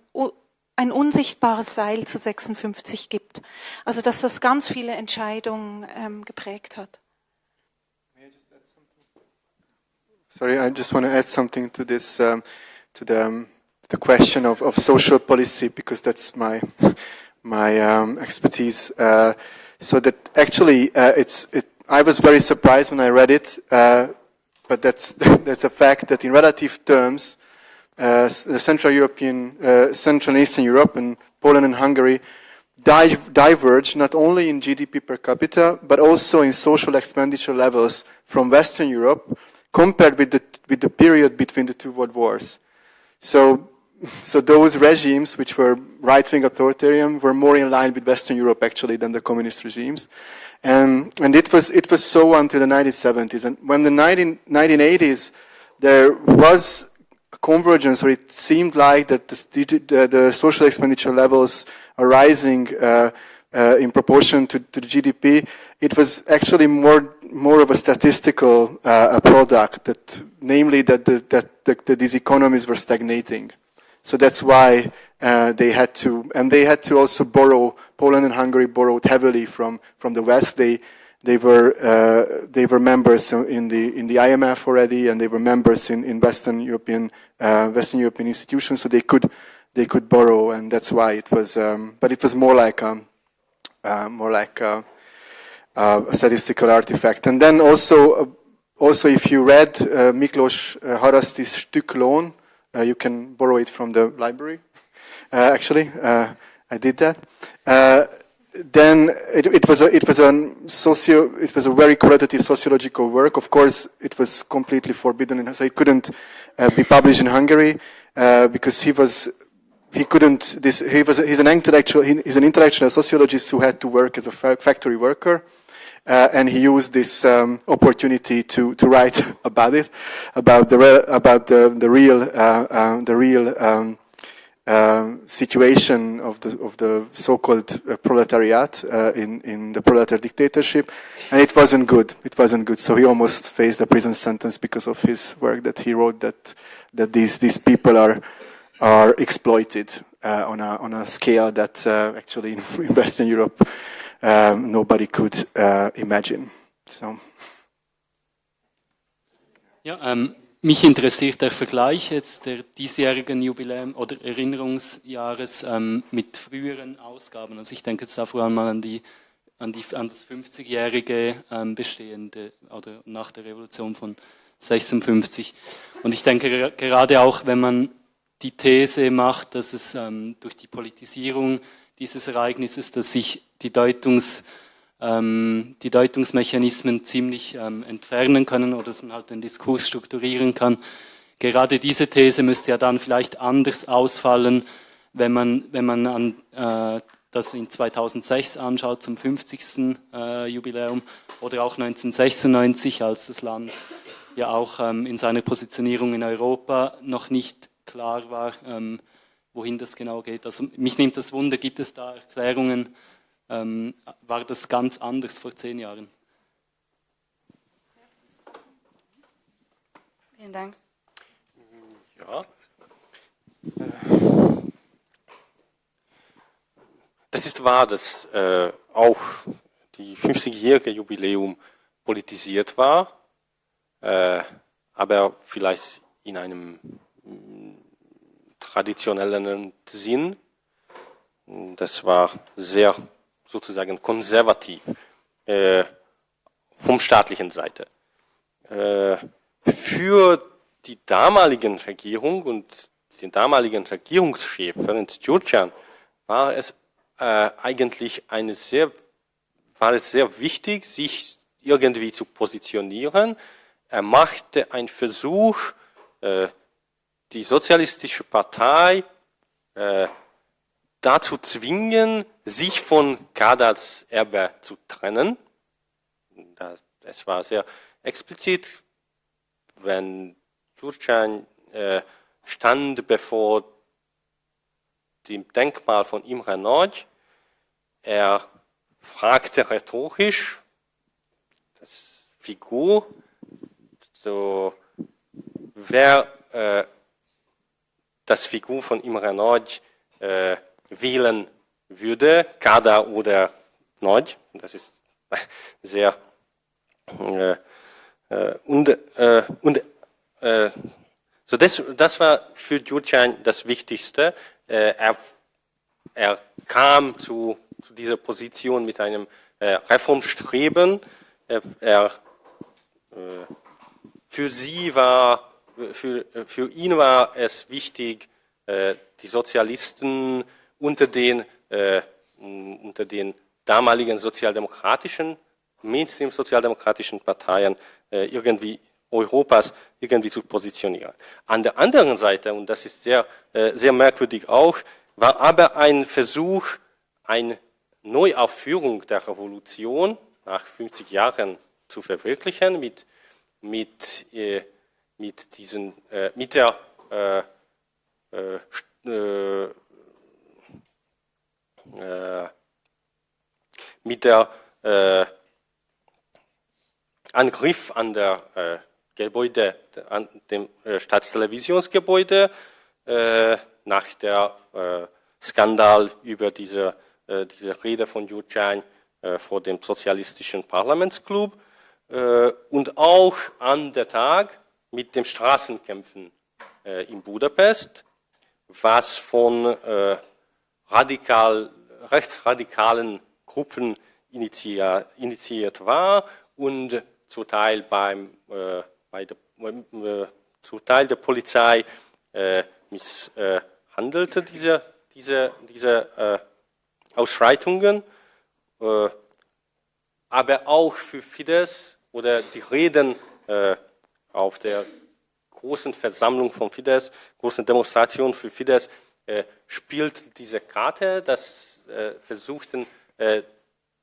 ein unsichtbares Seil zu 56 gibt. Also dass das ganz viele Entscheidungen ähm, geprägt hat. Sorry, I just want to add something to this, um, to the, um, the question of, of social policy, because that's my, my um, expertise. Uh, so that actually, uh, it's, it, I was very surprised when I read it, uh, but that's, that's a fact that in relative terms, uh, the Central European, uh, Central and Eastern Europe and Poland and Hungary diverge not only in GDP per capita, but also in social expenditure levels from Western Europe, compared with the, with the period between the two world wars. So, so those regimes, which were right-wing authoritarian, were more in line with Western Europe actually than the communist regimes. And, and it, was, it was so until the 1970s. And when the 19, 1980s, there was a convergence, or it seemed like that the, the, the social expenditure levels are rising uh, uh, in proportion to, to, the GDP, it was actually more more of a statistical uh, product, that namely that, the, that, that these economies were stagnating. So that's why uh, they had to, and they had to also borrow. Poland and Hungary borrowed heavily from from the West. They they were uh, they were members in the in the IMF already, and they were members in, in Western European uh, Western European institutions. So they could they could borrow, and that's why it was. Um, but it was more like um, uh, more like uh, uh, a statistical artifact. And then also, uh, also if you read uh, Miklos uh, Harasti's Stücklohn, uh, you can borrow it from the library. Uh, actually, uh, I did that. then it, it, was a it was a socio it was a very qualitative sociological work. Of course, it was completely forbidden, so it couldn't be published in Hungary because he was he couldn't, this, he was, he's an intellectual, he, he's an intellectual sociologist who had to work as a factory worker. Uh, and he used this um, opportunity to, to write about it, about the about the the real uh, uh, the real um, um, situation of the of the so-called uh, proletariat uh, in in the proletariat dictatorship, and it wasn't good. It wasn't good. So he almost faced a prison sentence because of his work that he wrote that that these these people are are exploited uh, on a on a scale that actually in Western Europe um, nobody could uh, imagine. So. Ja, ähm, mich interessiert der Vergleich jetzt der diesjährigen Jubiläum oder Erinnerungsjahres ähm, mit früheren Ausgaben. Also ich denke jetzt da vor allem an, die, an, die, an das 50-jährige ähm, bestehende oder nach der Revolution von 56. Und ich denke gerade auch, wenn man die These macht, dass es ähm, durch die Politisierung dieses Ereignisses, dass sich die Deutungs ähm, die Deutungsmechanismen ziemlich ähm, entfernen können oder dass man halt den Diskurs strukturieren kann. Gerade diese These müsste ja dann vielleicht anders ausfallen, wenn man, wenn man an, äh, das in 2006 anschaut, zum 50. Äh, Jubiläum, oder auch 1996, als das Land ja auch ähm, in seiner Positionierung in Europa noch nicht klar war, ähm, wohin das genau geht. Also mich nimmt das Wunder, gibt es da Erklärungen, ähm, war das ganz anders vor zehn Jahren. Vielen Dank. Ja. Das ist wahr, dass äh, auch die 50-jährige Jubiläum politisiert war, äh, aber vielleicht in einem traditionellen Sinn. Das war sehr sozusagen konservativ äh, vom staatlichen Seite. Äh, für die damaligen Regierung und den damaligen Regierungschef Ferenc Gyurcsány war es äh, eigentlich eine sehr, war es sehr wichtig, sich irgendwie zu positionieren. Er machte einen Versuch, äh, die sozialistische Partei äh, dazu zwingen, sich von Kadats Erbe zu trennen. Es war sehr explizit, wenn Jurcan äh, stand bevor dem Denkmal von Imre Nagy, er fragte rhetorisch das Figur, so, wer äh, das Figur von Imre Nagy äh, wählen würde, Kada oder Nord. Das ist sehr äh, äh, und, äh, und äh, so das, das war für Jurcan das Wichtigste. Äh, er, er kam zu, zu dieser Position mit einem Reformstreben. Er, er für sie war, für, für ihn war es wichtig, die Sozialisten unter den, äh, unter den damaligen sozialdemokratischen, Mainstream-sozialdemokratischen Parteien äh, irgendwie Europas irgendwie zu positionieren. An der anderen Seite, und das ist sehr, äh, sehr merkwürdig auch, war aber ein Versuch, eine Neuaufführung der Revolution nach 50 Jahren zu verwirklichen mit, mit, äh, mit, diesen, äh, mit der äh, äh, äh, mit der äh, Angriff an der Gebäude, an dem Staatstelevisionsgebäude äh, nach der Skandal über diese, diese Rede von Jucan äh, vor dem sozialistischen Parlamentsclub und auch an der Tag mit dem Straßenkämpfen äh, in Budapest, was von äh, radikal rechtsradikalen Gruppen initiiert war und zum Teil beim, äh, bei der, äh, zum Teil der Polizei äh, misshandelte diese, diese, diese äh, Ausschreitungen, aber auch für Fidesz oder die Reden auf der großen Versammlung von Fidesz, großen Demonstration für Fidesz, äh, spielt diese Karte, das äh, versuchten, äh,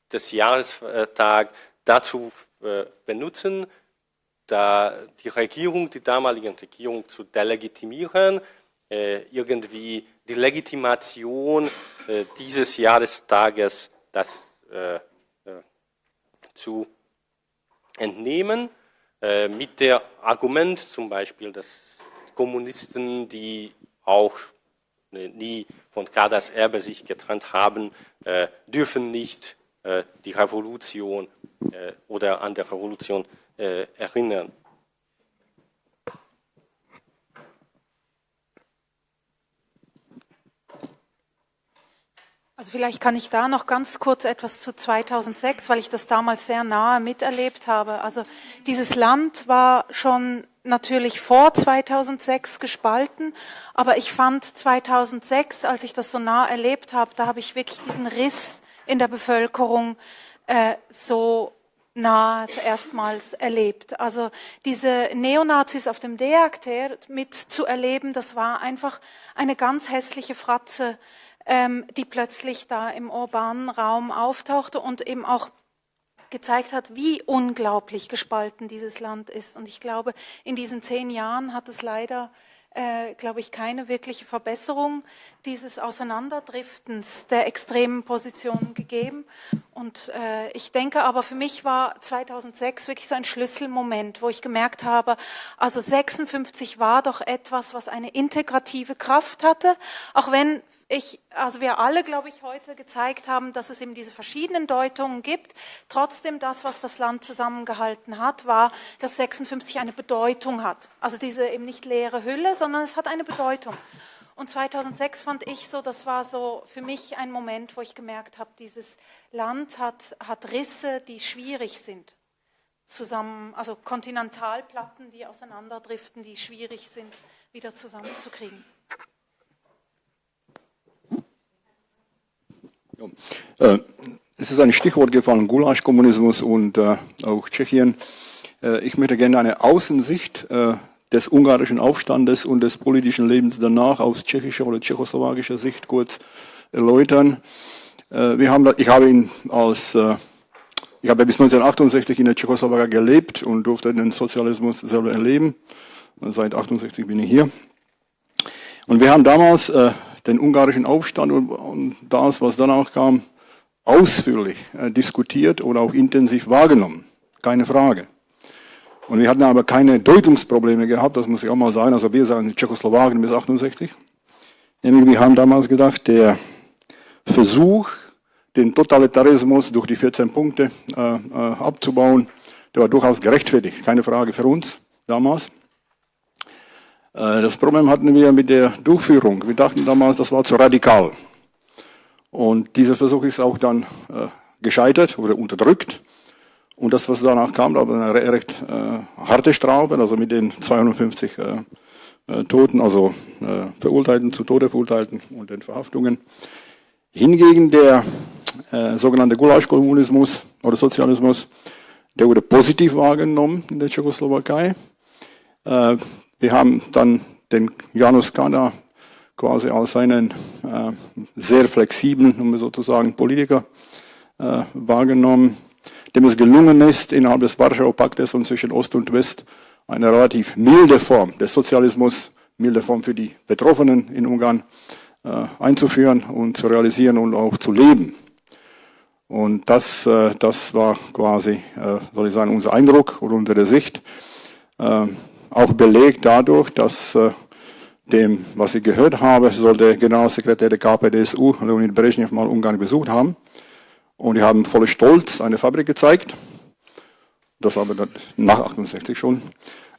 das Jahrestag dazu äh, benutzen, da die Regierung, die damalige Regierung zu delegitimieren, äh, irgendwie die Legitimation äh, dieses Jahrestages das zu entnehmen, mit der Argument zum Beispiel, dass Kommunisten, die auch Ne, nie von Kadas Erbe sich getrennt haben, äh, dürfen nicht äh, die Revolution äh, oder an der Revolution erinnern. Also vielleicht kann ich da noch ganz kurz etwas zu 2006, weil ich das damals sehr nahe miterlebt habe. Also dieses Land war schon natürlich vor 2006 gespalten, aber ich fand 2006, als ich das so nah erlebt habe, da habe ich wirklich diesen Riss in der Bevölkerung äh, so nah erstmals erlebt. Also diese Neonazis auf dem Deakter mitzuerleben, das war einfach eine ganz hässliche Fratze ähm, die plötzlich da im urbanen Raum auftauchte und eben auch gezeigt hat, wie unglaublich gespalten dieses Land ist. Und ich glaube, in diesen zehn Jahren hat es leider äh, glaube ich, keine wirkliche Verbesserung dieses Auseinanderdriftens der extremen Positionen gegeben. Und äh, ich denke aber, für mich war 2006 wirklich so ein Schlüsselmoment, wo ich gemerkt habe, also 56 war doch etwas, was eine integrative Kraft hatte, auch wenn ich, also wir alle, glaube ich, heute gezeigt haben, dass es eben diese verschiedenen Deutungen gibt. Trotzdem das, was das Land zusammengehalten hat, war, dass 56 eine Bedeutung hat. Also diese eben nicht leere Hülle, sondern es hat eine Bedeutung. Und 2006 fand ich so, das war so für mich ein Moment, wo ich gemerkt habe, dieses Land hat, hat Risse, die schwierig sind. Zusammen, also Kontinentalplatten, die auseinanderdriften, die schwierig sind, wieder zusammenzukriegen. Ja. Äh, es ist ein Stichwort gefallen, Gulasch-Kommunismus und äh, auch Tschechien. Äh, ich möchte gerne eine Außensicht des ungarischen Aufstandes und des politischen Lebens danach aus tschechischer oder tschechoslowakischer Sicht kurz erläutern. Äh, wir haben, ich habe ihn als, äh, ich habe bis 1968 in der Tschechoslowakei gelebt und durfte den Sozialismus selber erleben. Seit 68 bin ich hier. Und wir haben damals äh, den ungarischen Aufstand und, das, was danach kam, ausführlich diskutiert oder auch intensiv wahrgenommen. Keine Frage. Und wir hatten aber keine Deutungsprobleme gehabt, das muss ich auch mal sagen. Also wir sagen Tschechoslowakien bis 68. Nämlich wir haben damals gedacht, der Versuch, den Totalitarismus durch die 14 Punkte äh, äh, abzubauen, der war durchaus gerechtfertigt. Keine Frage für uns damals. Äh, das Problem hatten wir mit der Durchführung. Wir dachten damals, das war zu radikal. Und dieser Versuch ist auch dann äh, gescheitert oder unterdrückt. Und das, was danach kam, war eine recht äh, harte Strafe, also mit den 250 äh, äh, Toten, also äh, Verurteilten, zu Tode Verurteilten und den Verhaftungen. Hingegen der äh, sogenannte Gulasch-Kommunismus oder Sozialismus, der wurde positiv wahrgenommen in der Tschechoslowakei. Äh, wir haben dann den Janus Kada quasi als einen sehr flexiblen, um sozusagen Politiker äh, wahrgenommen, dem es gelungen ist, innerhalb des Warschauer Paktes und zwischen Ost und West eine relativ milde Form des Sozialismus, milde Form für die Betroffenen in Ungarn äh, einzuführen und zu realisieren und auch zu leben. Und das, äh, das war quasi, äh, soll ich sagen, unser Eindruck oder unsere Sicht. Äh, auch belegt dadurch, dass äh, dem, was ich gehört habe, soll der Generalsekretär der KPDSU, Leonid Brezhnev, mal Ungarn besucht haben. Und die haben voller Stolz eine Fabrik gezeigt. Das war aber nach 68 schon.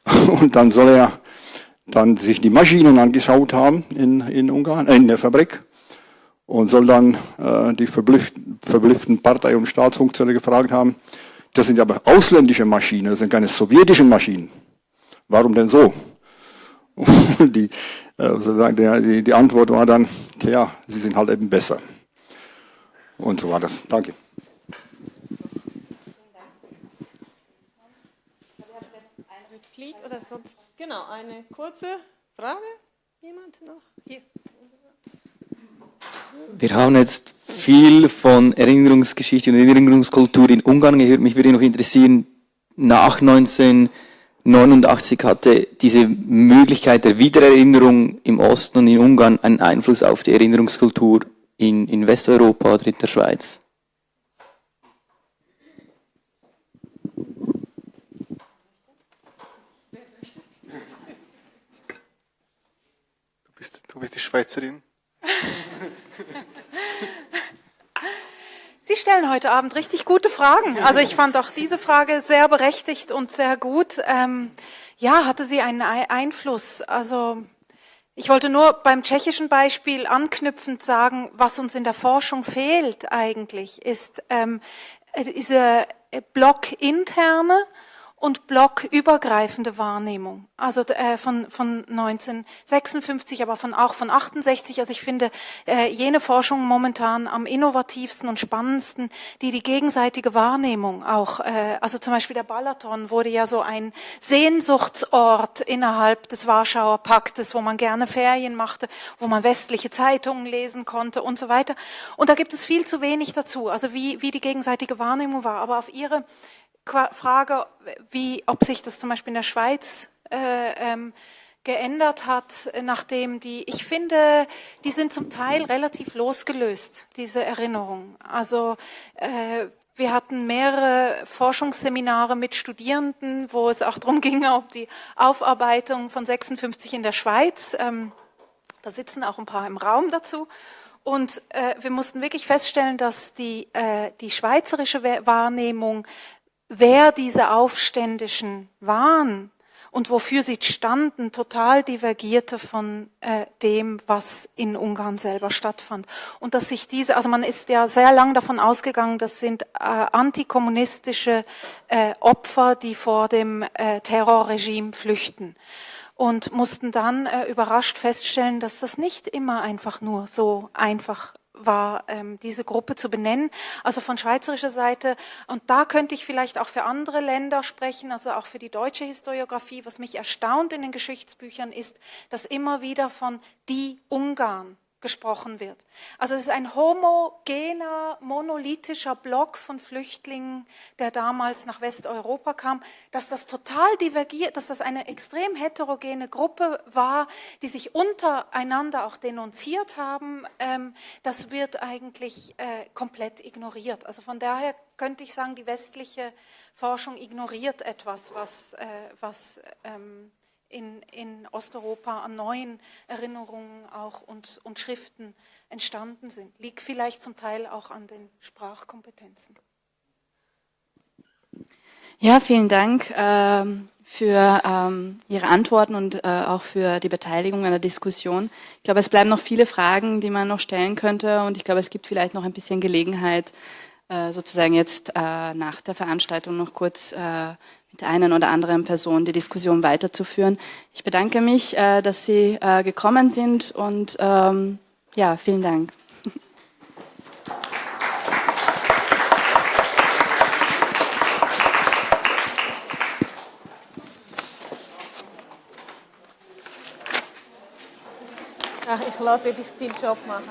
Und dann soll er dann sich die Maschinen angeschaut haben in, in Ungarn, äh, in der Fabrik. Und soll dann äh, die verblüfften Partei- und Staatsfunktionäre gefragt haben, das sind aber ausländische Maschinen, das sind keine sowjetischen Maschinen. Warum denn so? Und die, äh, die, die Antwort war dann, tja, sie sind halt eben besser. Und so war das. Danke. Oder sonst, genau, eine kurze Frage. Jemand noch? Hier. Wir haben jetzt viel von Erinnerungsgeschichte und Erinnerungskultur in Ungarn gehört. Mich würde noch interessieren, nach 19 89 hatte diese Möglichkeit der Wiedererinnerung im Osten und in Ungarn einen Einfluss auf die Erinnerungskultur in, in Westeuropa oder in der Schweiz? Du bist, du bist die Schweizerin. Sie stellen heute Abend richtig gute Fragen. Also ich fand auch diese Frage sehr berechtigt und sehr gut. Ähm, ja, hatte sie einen Einfluss? Also Ich wollte nur beim tschechischen Beispiel anknüpfend sagen, was uns in der Forschung fehlt eigentlich, ist ähm, diese blockinterne und blockübergreifende Wahrnehmung. Also äh, von, von 1956, aber von, auch von 68. Also ich finde äh, jene Forschung momentan am innovativsten und spannendsten, die die gegenseitige Wahrnehmung auch, äh, also zum Beispiel der Balaton wurde ja so ein Sehnsuchtsort innerhalb des Warschauer Paktes, wo man gerne Ferien machte, wo man westliche Zeitungen lesen konnte und so weiter. Und da gibt es viel zu wenig dazu, also wie, wie die gegenseitige Wahrnehmung war. Aber auf Ihre Frage, wie, ob sich das zum Beispiel in der Schweiz äh, ähm, geändert hat, nachdem die, ich finde, die sind zum Teil relativ losgelöst, diese Erinnerungen. Also äh, wir hatten mehrere Forschungsseminare mit Studierenden, wo es auch darum ging, ob die Aufarbeitung von 56 in der Schweiz, ähm, da sitzen auch ein paar im Raum dazu, und äh, wir mussten wirklich feststellen, dass die, äh, die schweizerische Wahrnehmung wer diese Aufständischen waren und wofür sie standen, total divergierte von äh, dem, was in Ungarn selber stattfand. Und dass sich diese, also man ist ja sehr lang davon ausgegangen, das sind äh, antikommunistische äh, Opfer, die vor dem äh, Terrorregime flüchten und mussten dann äh, überrascht feststellen, dass das nicht immer einfach nur so einfach war, ähm, diese Gruppe zu benennen, also von schweizerischer Seite. Und da könnte ich vielleicht auch für andere Länder sprechen, also auch für die deutsche Historiografie. Was mich erstaunt in den Geschichtsbüchern ist, dass immer wieder von die Ungarn gesprochen wird. Also es ist ein homogener, monolithischer Block von Flüchtlingen, der damals nach Westeuropa kam, dass das total divergiert, dass das eine extrem heterogene Gruppe war, die sich untereinander auch denunziert haben, ähm, das wird eigentlich äh, komplett ignoriert. Also von daher könnte ich sagen, die westliche Forschung ignoriert etwas, was, äh, was ähm, in, in Osteuropa an neuen Erinnerungen auch und, und Schriften entstanden sind. Liegt vielleicht zum Teil auch an den Sprachkompetenzen. Ja, vielen Dank ähm, für ähm, Ihre Antworten und äh, auch für die Beteiligung an der Diskussion. Ich glaube, es bleiben noch viele Fragen, die man noch stellen könnte und ich glaube, es gibt vielleicht noch ein bisschen Gelegenheit, äh, sozusagen jetzt äh, nach der Veranstaltung noch kurz äh, mit der einen oder anderen Person die Diskussion weiterzuführen. Ich bedanke mich, äh, dass Sie äh, gekommen sind und ähm, ja, vielen Dank. Ach, ich lasse dich den Job machen.